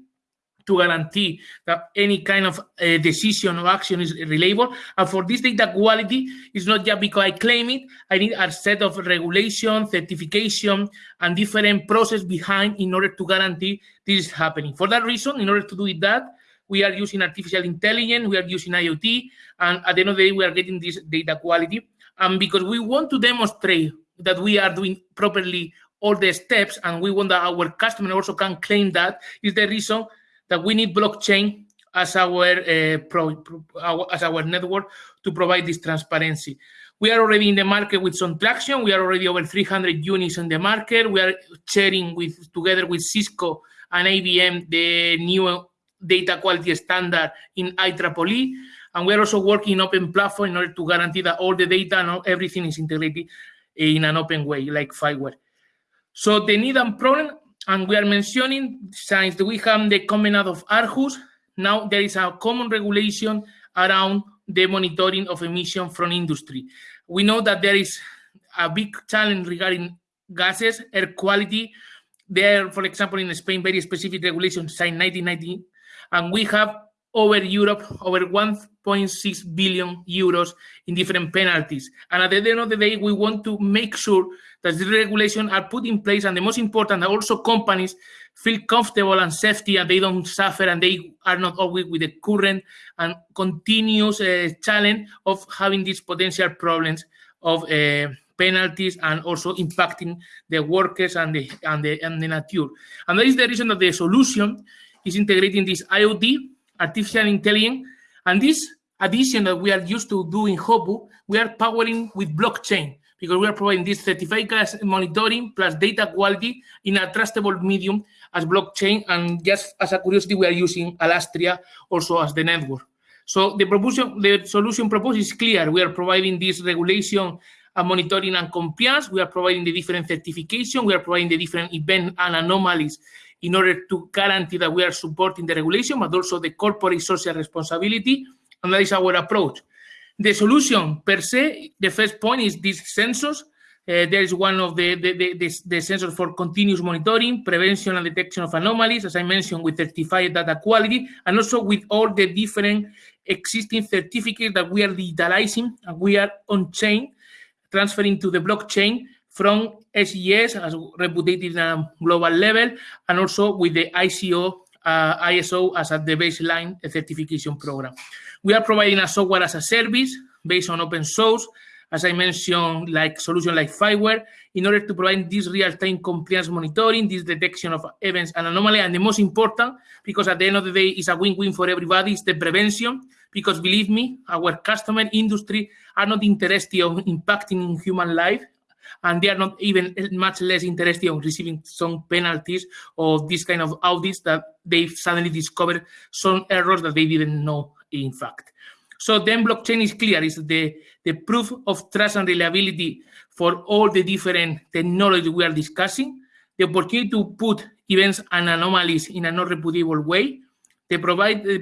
to guarantee that any kind of uh, decision or action is reliable. And for this data quality, it's not just because I claim it, I need a set of regulation, certification, and different process behind in order to guarantee this is happening. For that reason, in order to do that, we are using artificial intelligence, we are using IoT, and at the end of the day, we are getting this data quality. And because we want to demonstrate that we are doing properly all the steps and we want that our customer also can claim that is the reason that we need blockchain as our, uh, pro, pro, our, as our network to provide this transparency. We are already in the market with some traction. We are already over 300 units in the market. We are sharing with together with Cisco and IBM the new data quality standard in IEEE. And we're also working in open platform in order to guarantee that all the data and everything is integrated in an open way, like FIWARE. So the need and problem and we are mentioning, since we have the covenant of Aarhus, now there is a common regulation around the monitoring of emission from industry. We know that there is a big challenge regarding gases, air quality. There, for example, in Spain, very specific regulations signed 1990, and we have over Europe over 1.6 billion euros in different penalties. And at the end of the day, we want to make sure that the regulations are put in place and the most important that also companies feel comfortable and safety and they don't suffer and they are not always with the current and continuous uh, challenge of having these potential problems of uh, penalties and also impacting the workers and the and the and the nature. And that is the reason that the solution is integrating this IoT, artificial intelligence, and this addition that we are used to do in HOPU, we are powering with blockchain because we are providing this certified gas monitoring plus data quality in a trustable medium as blockchain. And just as a curiosity, we are using Alastria also as the network. So the proposition, the solution proposed is clear. We are providing this regulation and monitoring and compliance. We are providing the different certification. We are providing the different event and anomalies in order to guarantee that we are supporting the regulation, but also the corporate social responsibility. And that is our approach. The solution per se, the first point is these sensors. Uh, there is one of the, the, the, the, the sensors for continuous monitoring, prevention and detection of anomalies, as I mentioned, with certified data quality, and also with all the different existing certificates that we are digitalizing and we are on-chain, transferring to the blockchain from SES as reputed in a global level, and also with the ICO, uh, ISO as at the baseline certification program. We are providing a software as a service based on open source, as I mentioned, like solution like FIWARE, in order to provide this real-time compliance monitoring, this detection of events and anomaly, and the most important, because at the end of the day, it's a win-win for everybody, is the prevention, because believe me, our customer industry are not interested in impacting human life, and they are not even much less interested in receiving some penalties or this kind of audits that they suddenly discovered some errors that they didn't know in fact. So then blockchain is clear, It's the, the proof of trust and reliability for all the different technology we are discussing, the opportunity to put events and anomalies in a not reproducible way, they provide the,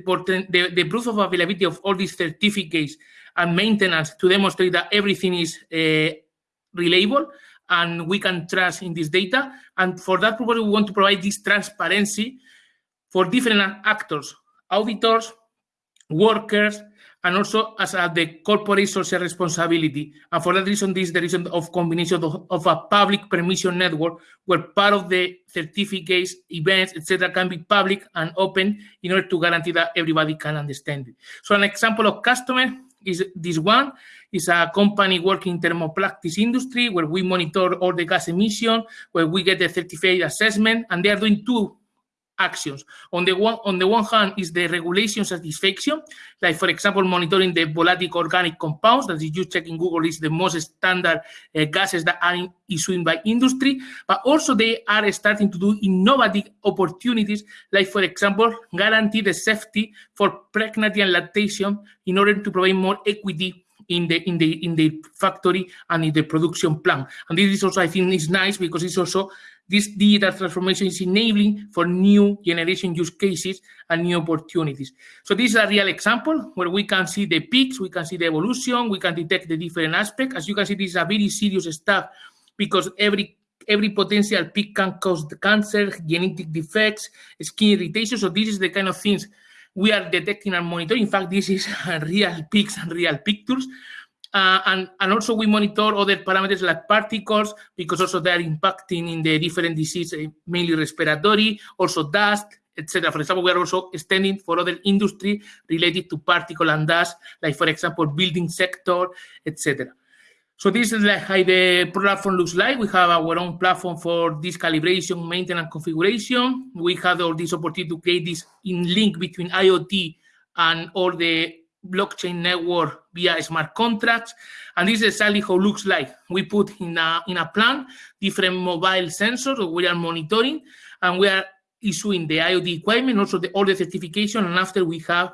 the, the, proof of availability of all these certificates and maintenance to demonstrate that everything is uh, reliable and we can trust in this data. And for that purpose, we want to provide this transparency for different actors, auditors, workers, and also as a, the corporate social responsibility. And for that reason, this is the reason of combination of, of, a public permission network where part of the certificates, events, etc., can be public and open in order to guarantee that everybody can understand it. So an example of customer is this one. is a company working in thermoplastics industry where we monitor all the gas emission, where we get the certificate assessment, and they are doing two actions. On the one on the one hand is the regulation satisfaction, like for example monitoring the volatile organic compounds that you check in Google is the most standard uh, gases that are issued by industry, but also they are starting to do innovative opportunities, like for example guarantee the safety for pregnancy and lactation in order to provide more equity in the in the in the factory and in the production plant. And this is also I think is nice because it's also this digital transformation is enabling for new generation use cases and new opportunities. So this is a real example where we can see the peaks, we can see the evolution, we can detect the different aspects. As you can see, this is a very serious stuff because every every potential peak can cause cancer, genetic defects, skin irritation. So this is the kind of things we are detecting and monitoring. In fact, this is real peaks and real pictures. Uh, and, and also we monitor other parameters like particles because also they are impacting in the different diseases, mainly respiratory, also dust, etc. For example, we are also extending for other industry related to particle and dust, like for example, building sector, etc. So this is like how the platform looks like. We have our own platform for this calibration, maintenance, configuration. We have all this opportunity to create this in link between IoT and all the blockchain network via smart contracts. And this is exactly how it looks like. We put in a, in a plan different mobile sensors we are monitoring, and we are issuing the IoT equipment, also the, all the certification, and after we have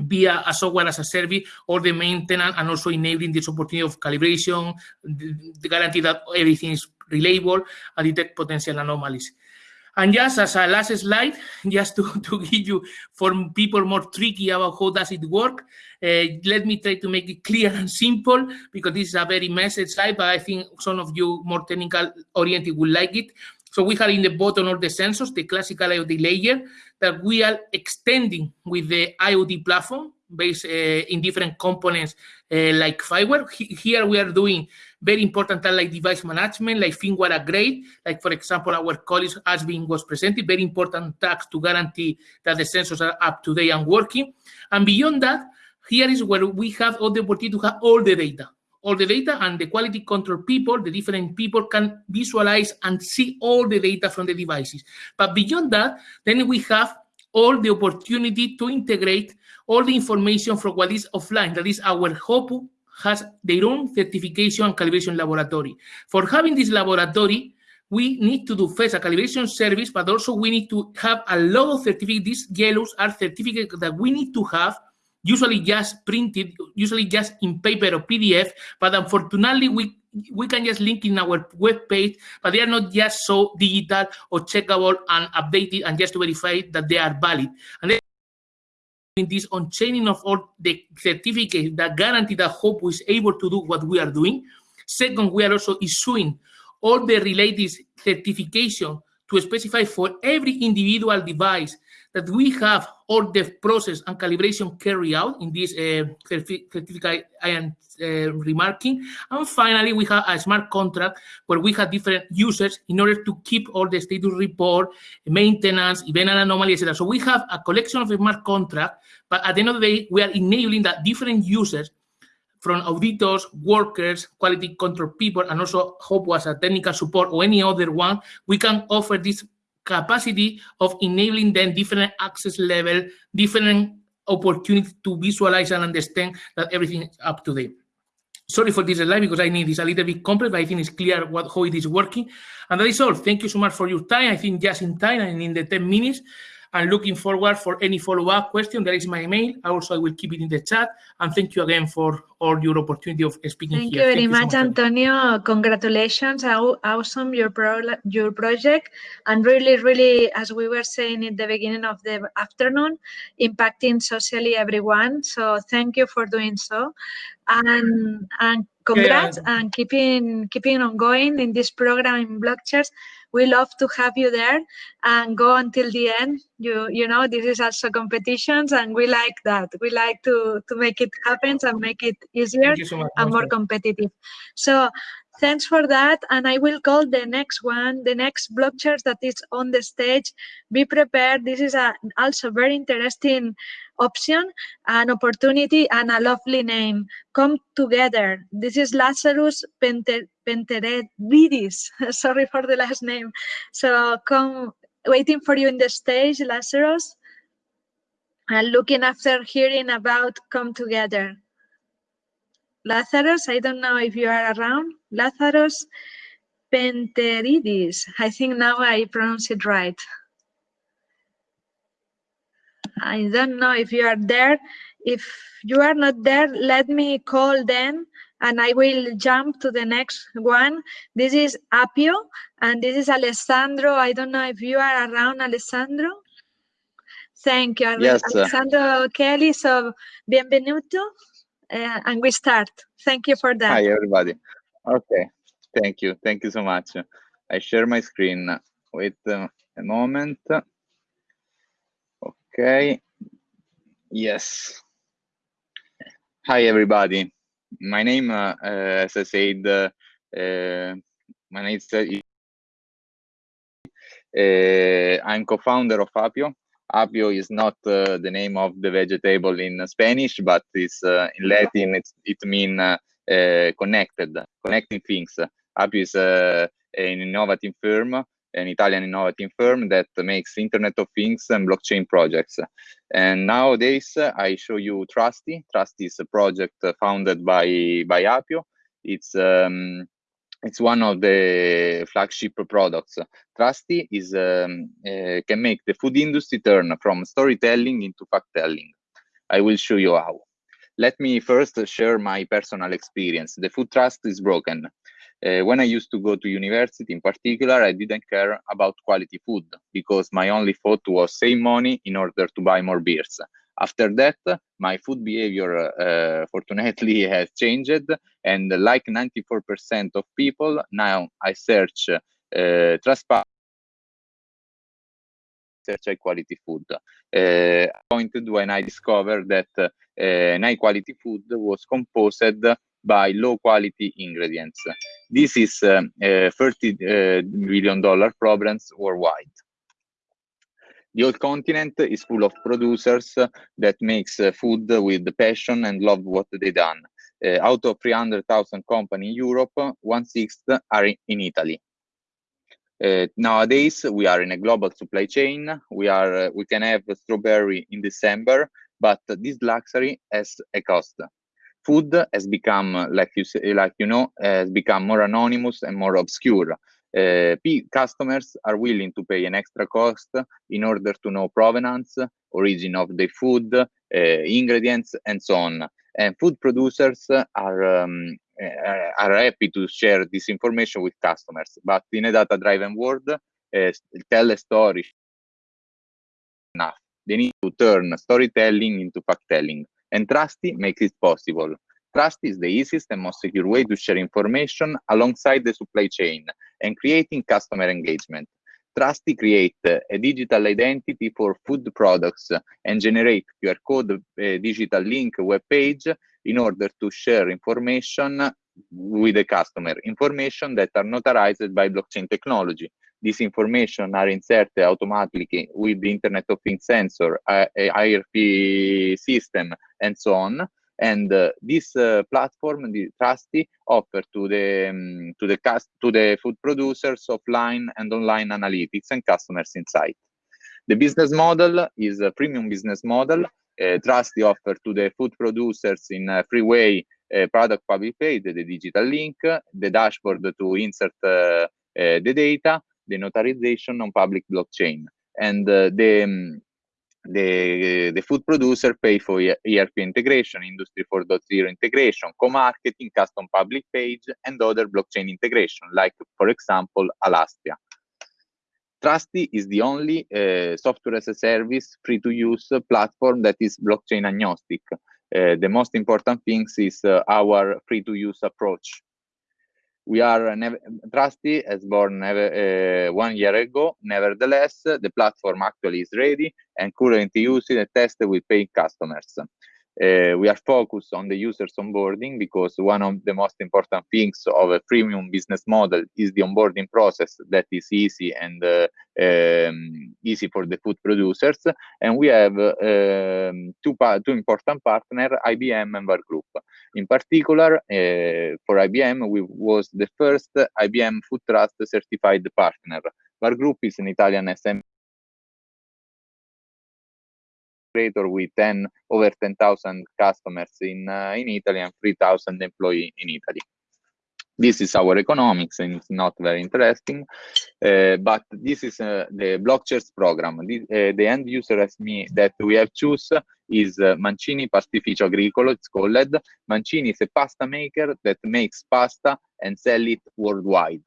via a software as a service or the maintenance and also enabling this opportunity of calibration, the, the guarantee that everything is reliable and detect potential anomalies. And just as a last slide, just to, to give you, for people more tricky about how does it work, uh, let me try to make it clear and simple because this is a very messy slide, but I think some of you more technical oriented will like it. So we have in the bottom of the sensors, the classical IoT layer that we are extending with the IoT platform based uh, in different components uh, like firmware. Here we are doing very important like device management, like firmware upgrade, like for example, our colleagues Asvin was presented, very important tasks to guarantee that the sensors are up to date and working. And beyond that, here is where we have all the opportunity to have all the data, all the data and the quality control people, the different people can visualize and see all the data from the devices. But beyond that, then we have all the opportunity to integrate all the information from what is offline, that is our HOPU has their own certification and calibration laboratory. For having this laboratory, we need to do first a calibration service, but also we need to have a lot of certificates. These yellows are certificates that we need to have, usually just printed, usually just in paper or PDF, but unfortunately we we can just link in our web page, but they are not just so digital or checkable and updated and just to verify that they are valid. And this on-chaining of all the certificates that guarantee that HOPU is able to do what we are doing. Second, we are also issuing all the related certification to specify for every individual device that we have all the process and calibration carried out in this uh, certificate I am uh, remarking. And finally, we have a smart contract where we have different users in order to keep all the status report, maintenance, event and anomaly, etc. So we have a collection of smart contract, but at the end of the day, we are enabling that different users from auditors, workers, quality control people, and also hope was a technical support or any other one, we can offer this capacity of enabling them different access level, different opportunity to visualize and understand that everything is up to date. Sorry for this slide because I need this a little bit complex, but I think it's clear what how it is working. And that is all. Thank you so much for your time. I think just in time and in the 10 minutes, I'm looking forward for any follow-up question. There is my email. Also, I will keep it in the chat. And thank you again for all your opportunity of speaking thank here. You thank you very so much, Antonio. Congratulations. How awesome your pro your project. And really, really, as we were saying at the beginning of the afternoon, impacting socially everyone. So thank you for doing so. And and congrats yeah. and keeping keeping on going in this program in BlockChairs we love to have you there and go until the end you you know this is also competitions and we like that we like to to make it happen and make it easier so much, and more competitive so Thanks for that. And I will call the next one, the next block blockchain that is on the stage. Be prepared. This is a also very interesting option, an opportunity, and a lovely name. Come together. This is Lazarus Penter Penteridis. Sorry for the last name. So come, waiting for you in the stage, Lazarus. And looking after hearing about Come Together. Lazarus, I don't know if you are around. Lazarus Penteridis. I think now I pronounce it right. I don't know if you are there. If you are not there, let me call then and I will jump to the next one. This is Apio and this is Alessandro. I don't know if you are around, Alessandro. Thank you, yes, Alessandro Chelli. So, bienvenuto. Uh, and we start. Thank you for that. Hi, everybody. Okay, thank you. Thank you so much. I share my screen. Wait uh, a moment. Okay. Yes. Hi, everybody. My name, uh, uh, as I said, uh, uh my name is uh, uh, I'm co-founder of Apio. Apio is not the name of the vegetable in Spanish, but it's in Latin. It's, it means connected, connecting things. Apio is an innovative firm an Italian innovative firm that makes Internet of Things and blockchain projects. And nowadays, I show you Trusty. Trusty is a project founded by by Apio. It's um, it's one of the flagship products. Trusty is um, uh, can make the food industry turn from storytelling into fact telling. I will show you how. Let me first share my personal experience. The food trust is broken. Uh, when I used to go to university in particular, I didn't care about quality food because my only thought was save money in order to buy more beers. After that, my food behavior uh, fortunately has changed. And like 94% of people, now I search uh, transparent search high quality food. Uh, pointed when I discovered that uh, high quality food was composed by low quality ingredients. This is a 30 uh, billion dollar problems worldwide. The old continent is full of producers that makes uh, food with passion and love what they done. Uh, out of 300,000 companies in Europe, one-sixth are in Italy. Uh, nowadays, we are in a global supply chain. We are uh, we can have strawberry in December, but this luxury has a cost food has become, like you say, like you know, has become more anonymous and more obscure. Uh, customers are willing to pay an extra cost in order to know provenance, origin of the food, uh, ingredients, and so on. And food producers are um, uh, are happy to share this information with customers, but in a data-driven world, uh, tell a story enough. They need to turn storytelling into fact-telling and Trusty makes it possible. Trusty is the easiest and most secure way to share information alongside the supply chain and creating customer engagement. Trusty create a digital identity for food products and generate QR code uh, digital link web page in order to share information with the customer, information that are notarized by blockchain technology. This information are inserted automatically with the Internet of Things sensor, uh, ERP system, and so on. And uh, this uh, platform, the Trusty, offer to the um, to the cast to the food producers offline and online analytics and customers insight. The business model is a premium business model. Uh, Trusty offer to the food producers in a free way uh, product public page, the digital link, the dashboard to insert uh, uh, the data, the notarization on public blockchain. And uh, the um, the, the food producer pay for ERP integration, Industry 4.0 integration, co-marketing, custom public page, and other blockchain integration, like, for example, Alastria. Trusty is the only uh, software as a service free-to-use platform that is blockchain agnostic. Uh, the most important things is uh, our free-to-use approach we are a Trusty has born never, uh, one year ago. Nevertheless, the platform actually is ready and currently used and tested with paying customers. Uh, we are focused on the users onboarding because one of the most important things of a premium business model is the onboarding process that is easy and uh, um, easy for the food producers. And we have um, two, two important partners, IBM and VAR Group. In particular, uh, for IBM, we was the first IBM Food Trust certified partner. VAR Group is an Italian SM creator with 10 over 10,000 customers in uh, in Italy and 3,000 employees in Italy. This is our economics and it's not very interesting, uh, but this is uh, the Blockchairs program. This, uh, the end user SME that we have choose is uh, Mancini Pastificio Agricolo, it's called. Mancini is a pasta maker that makes pasta and sell it worldwide.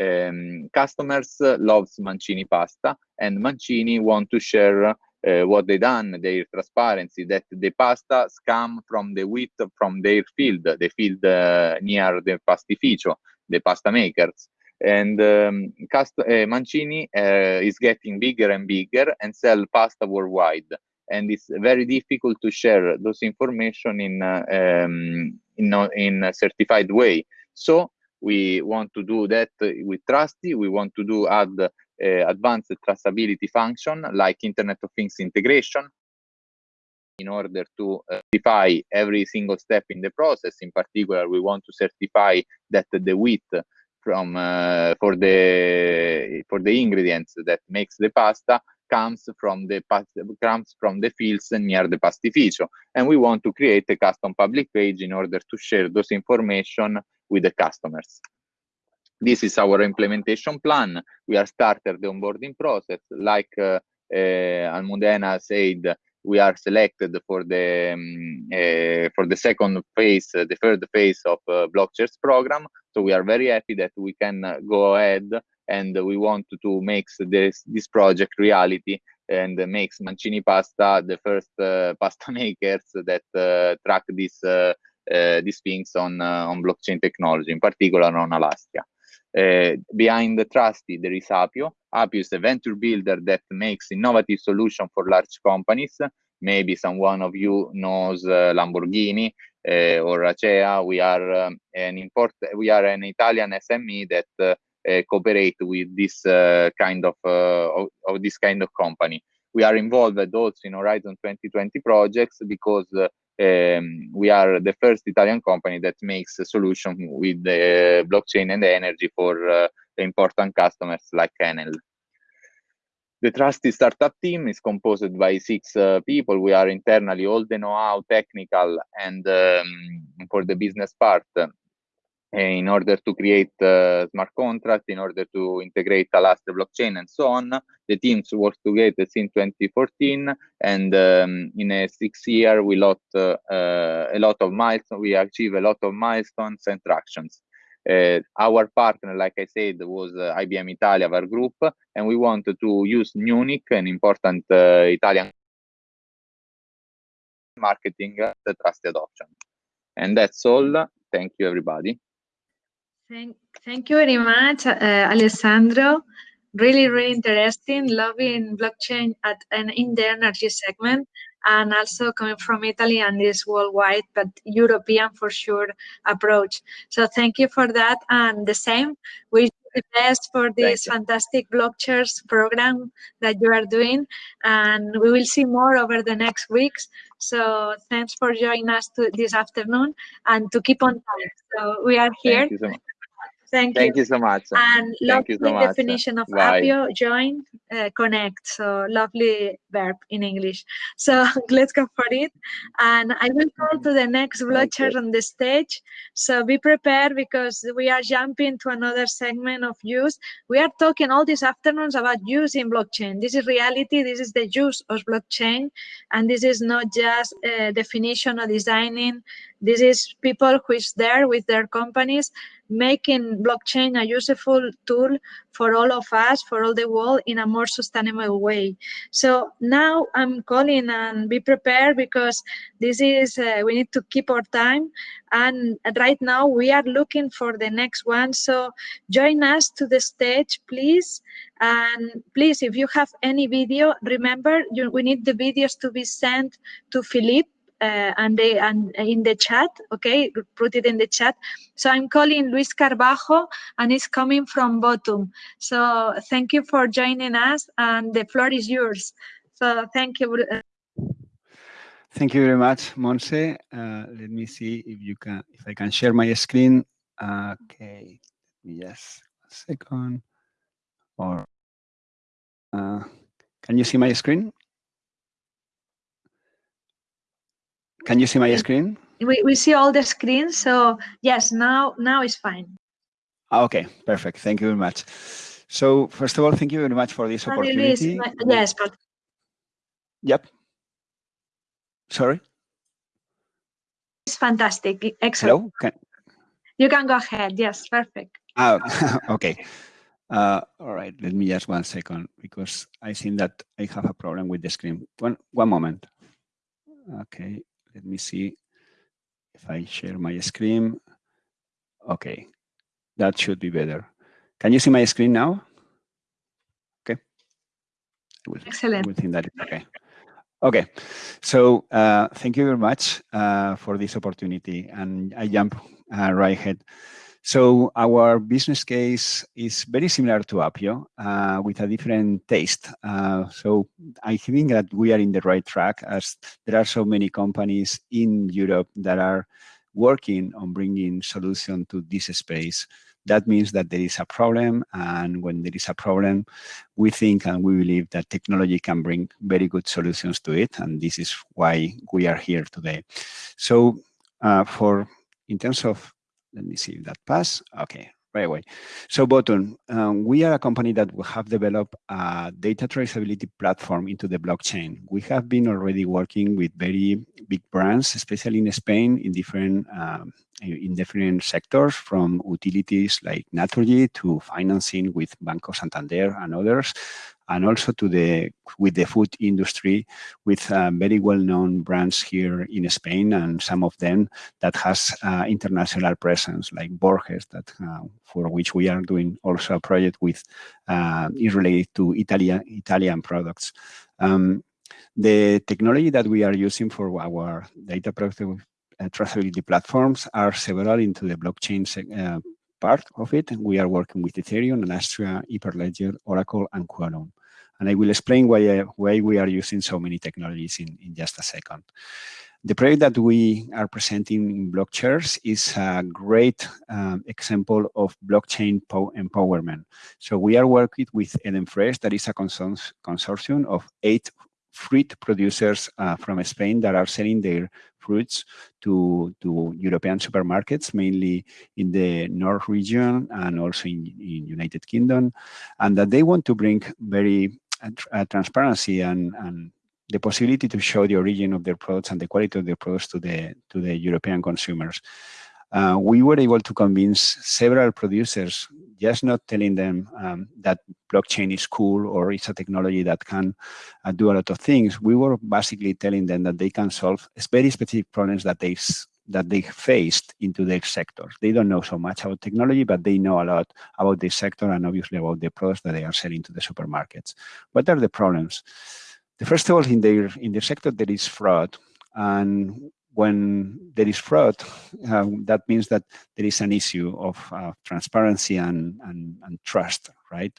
Um, customers loves Mancini pasta and Mancini want to share uh, what they done, their transparency, that the pasta come from the wheat from their field, the field uh, near the pastificio, the pasta makers. And um, Cast uh, Mancini uh, is getting bigger and bigger and sell pasta worldwide. And it's very difficult to share those information in um, in, in a certified way. So we want to do that with Trusty. We want to do add advanced traceability function like Internet of Things integration in order to uh, certify every single step in the process. In particular, we want to certify that the wheat from uh, for the for the ingredients that makes the pasta comes from the comes from the fields near the pastificio and we want to create a custom public page in order to share those information with the customers this is our implementation plan. We are started the onboarding process. Like uh, uh, Almudena said, we are selected for the um, uh, for the second phase, uh, the third phase of uh, Blockchairs program. So we are very happy that we can uh, go ahead and we want to, make this this project reality and makes Mancini Pasta the first uh, pasta makers that track this these things on on blockchain technology, in particular on Alastria. Uh, behind the Trusty, there is Apio. Apio is a venture builder that makes innovative solutions for large companies. Maybe someone of you knows uh, Lamborghini uh, or Acea. We are um, an import. We are an Italian SME that cooperate with this kind of, of, of this kind of company. We are involved also in Horizon 2020 projects because um, we are the first Italian company that makes a solution with the blockchain and the energy for uh, important customers like Enel. The Trusty startup team is composed by six uh, people. We are internally all the know-how, technical, and um, for the business part in order to create uh, smart contract, in order to integrate Alastria blockchain and so on. The teams worked together since 2014, and um, in a six year, we lot uh, a lot of milestones. We achieve a lot of milestones and tractions. Uh, our partner, like I said, was uh, IBM Italia, our group, and we wanted to use Munich, an important uh, Italian marketing the trust adoption. And that's all. Thank you, everybody. Thank, thank you very much, uh, Alessandro. Really, really interesting. Loving blockchain at an in the energy segment and also coming from Italy and this worldwide, but European for sure approach. So thank you for that. And the same, wish the best for this fantastic BlockChairs program that you are doing. And we will see more over the next weeks. So thanks for joining us to, this afternoon and to keep on time. So we are here. Thank you so much. Thank, you. you so much. And lovely so much. definition of Bye. Apio, join, uh, connect. So lovely verb in English. So let's go for it. And I will call to the next blockchair on the stage. So be prepared because we are jumping to another segment of use. We are talking all these afternoons about using blockchain. This is reality. This is the use of blockchain. And this is not just a definition or designing. This is people who is there with their companies making blockchain a useful tool for all of us, for all the world in a more sustainable way. So now I'm calling and be prepared because this is, uh, we need to keep our time. And right now we are looking for the next one. So join us to the stage, please. And please, if you have any video, remember you, we need the videos to be sent to Philippe uh, and they and in the chat. Okay, put it in the chat. So I'm calling Luis Carbajo, and he's coming from Botum. So thank you for joining us, and the floor is yours. So thank you. Thank you very much, Monse. Uh, let me see if you can, if I can share my screen. Okay, yes, second. Or uh, can you see my screen? Can you see my screen? We, we see all the screens, so yes, now now it's fine. Ah, okay, perfect. Thank you very much. So first of all, thank you very much for this opportunity. Luis, yes, but Yep. Sorry. it's fantastic. Excellent. Hello. Can, You can go ahead. Yes, perfect. ah, okay. Uh, all right. Let me just one second because I think that I have a problem with the screen. One one moment. Okay. Let me see if I share my screen. Okay, that should be better. Can you see my screen now? Okay. Will, Excellent. I will think that okay. Okay, so uh, thank you very much uh, for this opportunity, and I jump uh, right ahead. So our business case is very similar to Apio uh, with a different taste. Uh, so I think that we are in the right track as there are so many companies in Europe that are working on bringing solution to this space. That means that there is a problem and when there is a problem, we think and we believe that technology can bring very good solutions to it. And this is why we are here today. So uh, for in terms of let me see if that pass. Okay, right away. So Botum, um, we are a company that we have developed a data traceability platform into the blockchain. We have been already working with very big brands, especially in Spain, in different um, in different sectors, from utilities like Naturgy to financing with Banco Santander and others, and also to the with the food industry with uh, very well-known brands here in Spain and some of them that has uh, international presence like Borges that uh, for which we are doing also a project with uh, is related to Italian Italian products. Um, the technology that we are using for our data uh, traceability platforms are several into the blockchain uh, part of it. We are working with Ethereum, Alastria, Hyperledger, Oracle, and Quorum. And I will explain why, uh, why we are using so many technologies in, in just a second. The project that we are presenting in BlockChairs is a great um, example of blockchain empowerment. So we are working with Edenfresh, that is a consortium of eight fruit producers uh, from Spain that are selling their fruits to, to European supermarkets, mainly in the North region and also in, in United Kingdom, and that they want to bring very uh, transparency and, and the possibility to show the origin of their products and the quality of their products to the to the European consumers. Uh, we were able to convince several producers, just not telling them um, that blockchain is cool or it's a technology that can uh, do a lot of things. We were basically telling them that they can solve very specific problems that they that they faced into their sectors. They don't know so much about technology, but they know a lot about this sector and obviously about the products that they are selling to the supermarkets. What are the problems? The first of all, in their in their sector, there is fraud, and when there is fraud, um, that means that there is an issue of uh, transparency and, and, and trust, right?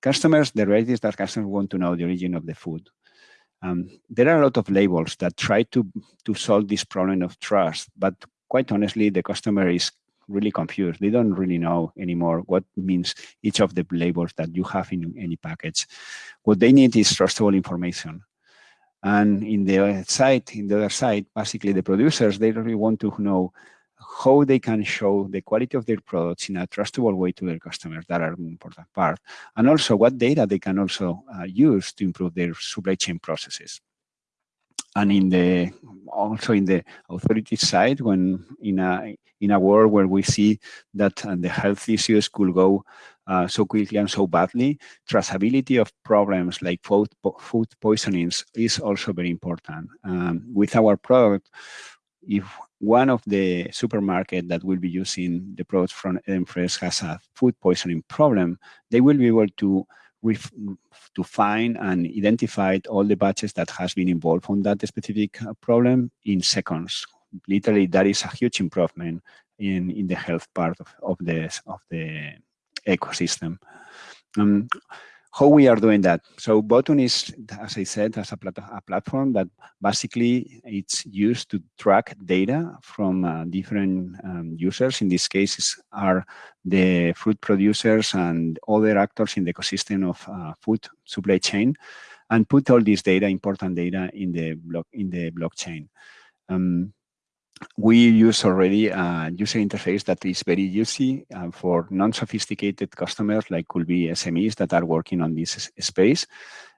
Customers, the reality is that customers want to know the origin of the food. Um, there are a lot of labels that try to, to solve this problem of trust, but quite honestly, the customer is really confused. They don't really know anymore what means each of the labels that you have in any package. What they need is trustable information. And in the other side, in the other side, basically the producers, they really want to know how they can show the quality of their products in a trustable way to their customers. That are an important part. And also what data they can also uh, use to improve their supply chain processes. And in the also in the authority side, when in a in a world where we see that uh, the health issues could go uh, so quickly and so badly, traceability of problems like food, food poisonings is also very important. Um, with our product, if one of the supermarket that will be using the products from Edenfresh has a food poisoning problem, they will be able to to find and identify all the batches that has been involved on that specific problem in seconds. Literally, that is a huge improvement in, in the health part of, of, the, of the ecosystem. Um, how we are doing that. So Botum is, as I said, as a, plat a platform that basically it's used to track data from uh, different um, users. In this case, are the fruit producers and other actors in the ecosystem of uh, food supply chain, and put all this data, important data, in the block in the blockchain. Um, we use already a user interface that is very easy uh, for non-sophisticated customers like could be SMEs that are working on this space.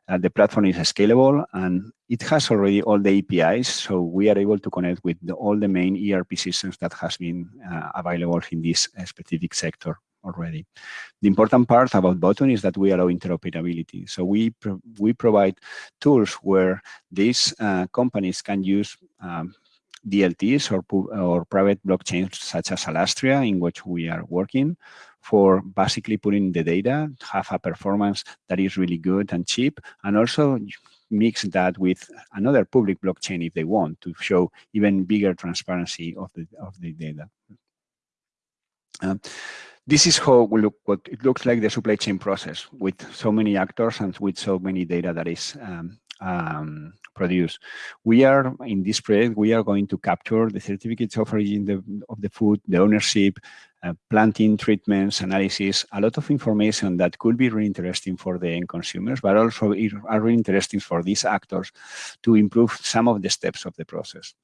Uh, the platform is scalable and it has already all the APIs, so we are able to connect with the, all the main ERP systems that has been uh, available in this uh, specific sector already. The important part about Botum is that we allow interoperability. So we pro we provide tools where these uh, companies can use um, DLTs or, or private blockchains such as Alastria in which we are working for basically putting the data, have a performance that is really good and cheap, and also mix that with another public blockchain if they want to show even bigger transparency of the of the data. Um, this is how we look what it looks like the supply chain process with so many actors and with so many data that is um, um, produce. We are, in this project, we are going to capture the certificates of origin the, of the food, the ownership, uh, planting treatments, analysis, a lot of information that could be really interesting for the end consumers, but also are really interesting for these actors to improve some of the steps of the process.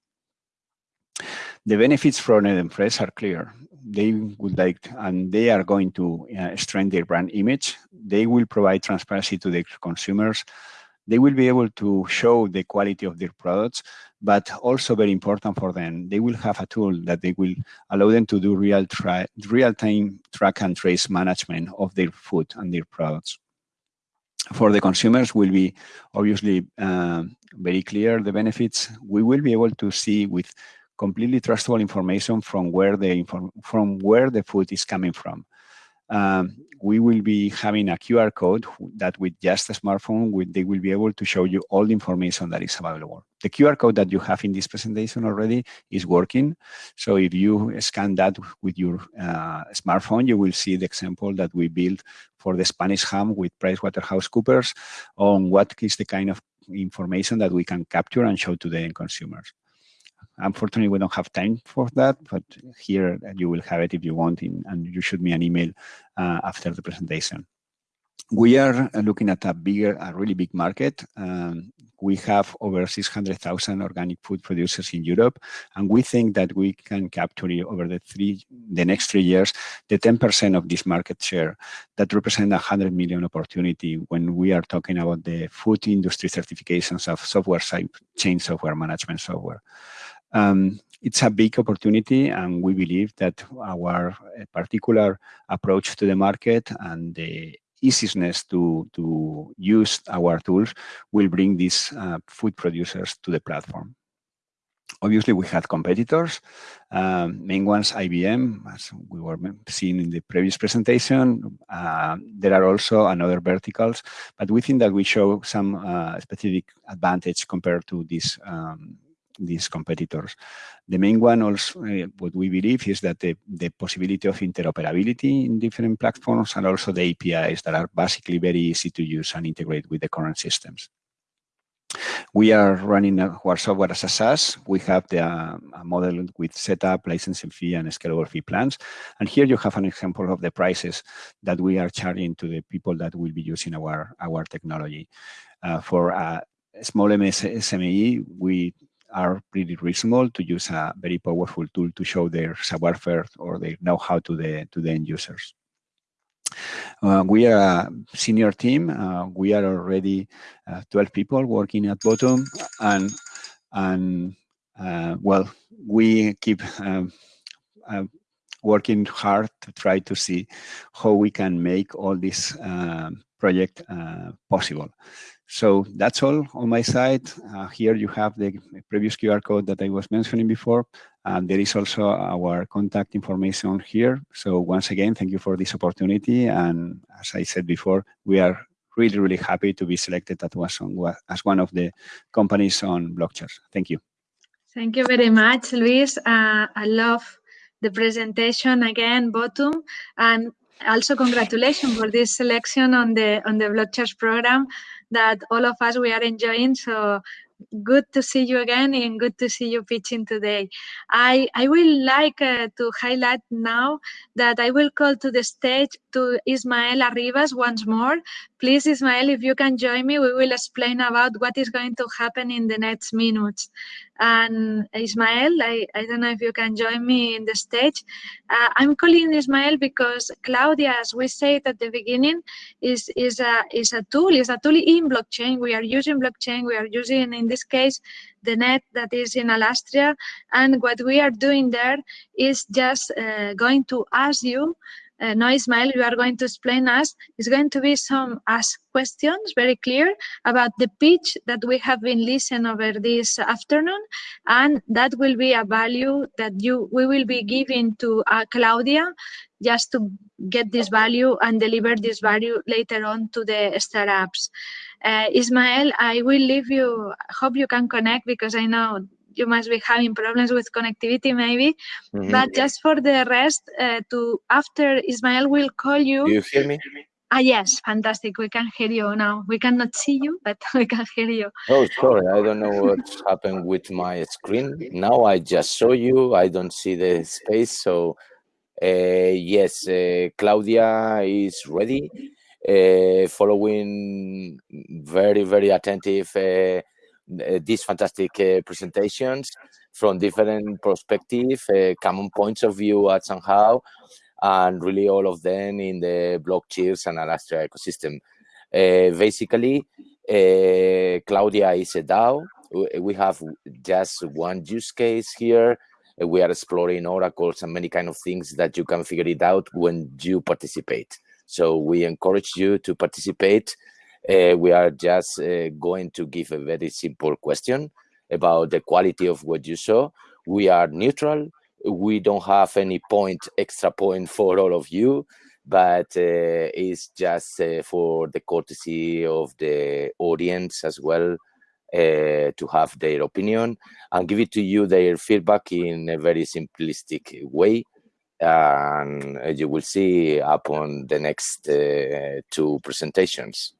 The benefits from Edenfresh are clear. They would like, and they are going to uh, strengthen their brand image. They will provide transparency to the consumers they will be able to show the quality of their products, but also very important for them, they will have a tool that they will allow them to do real real-time track and trace management of their food and their products. For the consumers will be obviously uh, very clear the benefits. We will be able to see with completely trustable information from where the from where the food is coming from um, we will be having a QR code that with just a smartphone, they will be able to show you all the information that is available. The QR code that you have in this presentation already is working. So if you scan that with your uh, smartphone, you will see the example that we built for the Spanish ham with PricewaterhouseCoopers on what is the kind of information that we can capture and show to the end consumers. Unfortunately, we don't have time for that, but here you will have it if you want, in, and you shoot me an email uh, after the presentation. We are looking at a bigger, a really big market. Um, we have over 600,000 organic food producers in Europe, and we think that we can capture over the three, the next three years, the 10% of this market share that represent a 100 million opportunity when we are talking about the food industry certifications of software chain software management software. Um, it's a big opportunity and we believe that our particular approach to the market and the easiness to, to use our tools will bring these uh, food producers to the platform. Obviously, we had competitors, um, main ones IBM, as we were seeing in the previous presentation. Uh, there are also another verticals, but we think that we show some uh, specific advantage compared to these um, these competitors. The main one also, uh, what we believe is that the, the possibility of interoperability in different platforms and also the APIs that are basically very easy to use and integrate with the current systems. We are running our software as a SaaS. We have the uh, a model with setup, licensing fee, and scalable fee plans. And here you have an example of the prices that we are charging to the people that will be using our, our technology. Uh, for a small MS SME, we are pretty reasonable to use a very powerful tool to show their savoir-faire or their know-how to the to the end users. Uh, we are a senior team. Uh, we are already uh, 12 people working at Bottom, and and uh, well, we keep um, uh, working hard to try to see how we can make all this um, project uh, possible. So that's all on my side. Uh, here you have the previous QR code that I was mentioning before. And there is also our contact information here. So once again, thank you for this opportunity. And as I said before, we are really, really happy to be selected as one, of the companies on Blockchain. Thank you. Thank you very much, Luis. Uh, I love the presentation again, Bottom, and also congratulations for this selection on the on the BlockChairs program that all of us we are enjoying. So good to see you again and good to see you pitching today. I, I will like uh, to highlight now that I will call to the stage to Ismael Arribas once more. Please, Ismael, if you can join me, we will explain about what is going to happen in the next minutes. And Ismael, I, I don't know if you can join me in the stage. Uh, I'm calling Ismael because Claudia, as we said at the beginning, is, is, a, is a tool, is a tool in blockchain. We are using blockchain, we are using in this case the net that is in Alastria. And what we are doing there is just uh, going to ask you uh, no, Ismael, you are going to explain us. It's going to be some ask questions, very clear, about the pitch that we have been listening over this afternoon. And that will be a value that you we will be giving to uh, Claudia just to get this value and deliver this value later on to the startups. Uh, Ismael, I will leave you, hope you can connect because I know you must be having problems with connectivity maybe. Mm -hmm. but just for the rest uh, to after ismael will call you. Do you hear me? Ah yes fantastic. We can hear you now. We cannot see you but we can hear you. Oh sorry i don't know what happened with my screen. Now i just saw you. I don't see the space so uh, yes uh, claudia is ready. Uh, following very very attentive uh, these fantastic uh, presentations from different perspectives, uh, common points of view at somehow, and really all of them in the blockchains and Alastria ecosystem. basically, Claudia is a DAO. We have just one use case here we are exploring oracles and many kind of things that you can figure it out when you participate. So we encourage you to participate uh, we are just uh, going to give a very simple question about the quality of what you saw. We are neutral. We don't have any point, extra point for all of you, but uh, it's just uh, for the courtesy of the audience as well uh, to have their opinion and give it to you their feedback in a very simplistic way and you will see upon the next uh, two presentations.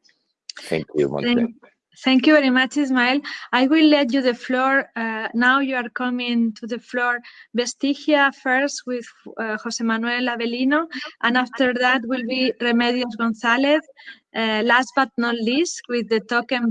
Thank you, Monse. Thank, you very much, Ismael. I will let you the floor. Uh, now you are coming to the floor, Vestigia first with uh, Jose Manuel Avelino, and after that will be Remedios Gonzalez. Uh, last but not least, with the token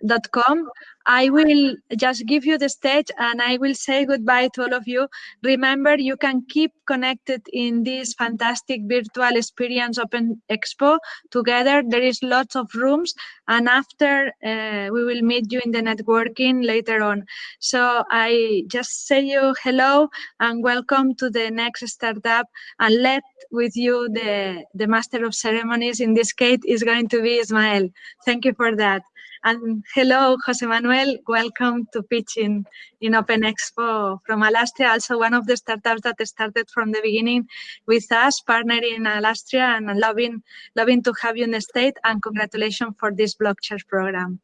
builder.com. I will just give you the stage and I will say goodbye to all of you. Remember, you can keep connected in this fantastic virtual experience Open Expo together. There is lots of rooms and after uh, we will meet you in the networking later on. So I just say you hello and welcome to the next startup and let with you the, the master of ceremonies in this case is going to be Ismael. Thank you for that. And hello, Jose Manuel. Welcome to pitching in Open Expo from Alastria, also one of the startups that started from the beginning with us, partnering in Alastria and loving, loving to have you in the state and congratulations for this blockchain program.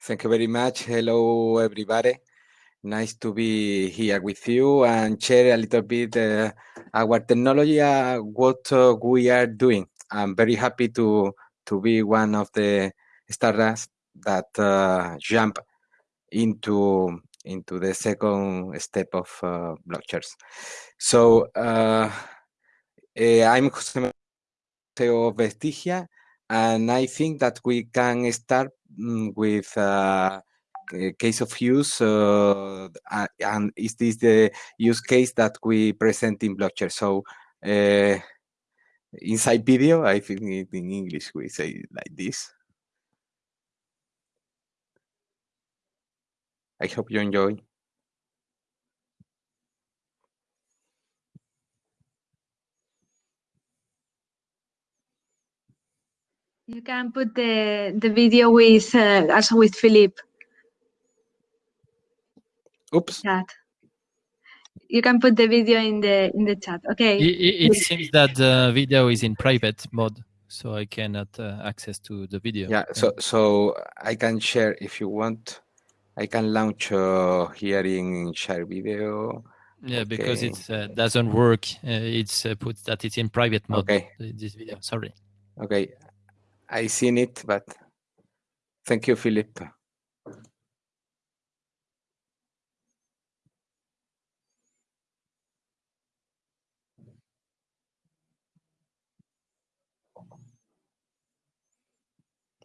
Thank you very much. Hello, everybody. Nice to be here with you and share a little bit uh, our technology, uh, what uh, we are doing. I'm very happy to to be one of the startups that uh, jump into into the second step of uh, BlockChairs. So uh, eh, I'm Jose of Vestigia, and I think that we can start mm, with uh, a case of use, uh, and is this the use case that we present in blockchain? So uh, inside video, I think in English we say like this. I hope you enjoy. You can put the the video with uh, also with Philip. Oops. Chat. You can put the video in the in the chat. Okay. It, it, it seems that the video is in private mode, so I cannot uh, access to the video. Yeah, so so I can share if you want. I can launch uh, here in share video. Yeah, because Okay. it uh, doesn't work. Uh, it's uh, put that it's in private mode. Okay. This video. Sorry. Okay, I seen it, but thank you, Philip.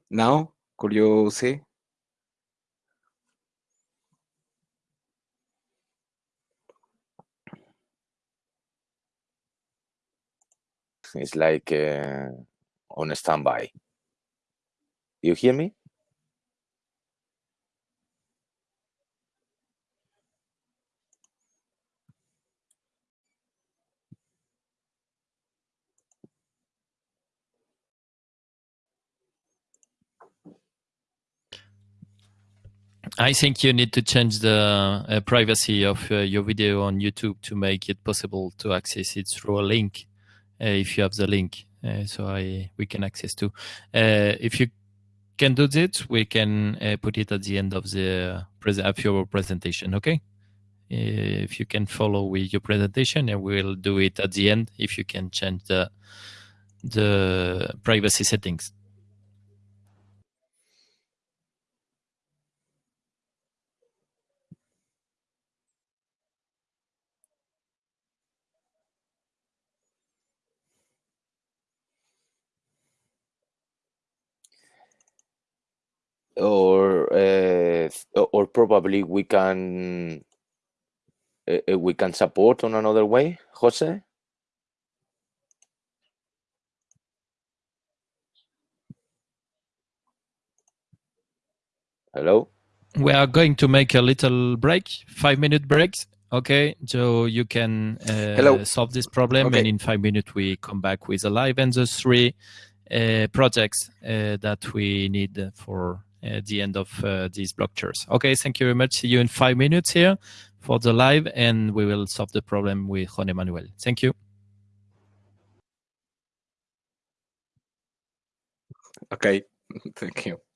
Now, could you see? It's like uh, on standby. You hear me? I think you need to change the uh, privacy of uh, your video on YouTube to make it possible to access it through a link, if you have the link. Uh, so I we can access to. Uh, if you can do this, we can uh, put it at the end of the pres- of your presentation. Okay. Uh, If you can follow with your presentation, and we'll do it at the end. If you can change the the privacy settings. Or uh, or probably we can uh, we can support on another way jose hello we are going to make a little break, five minute break. Okay, so you can uh, Hello. solve this problem, Okay. and in five minutes we come back with a live and the three uh, projects uh, that we need for uh, the end of uh, these BlockChairs. Okay, thank you very much. See you in five minutes here for the live, and we will solve the problem with Juan Manuel. Thank you. Okay, thank you.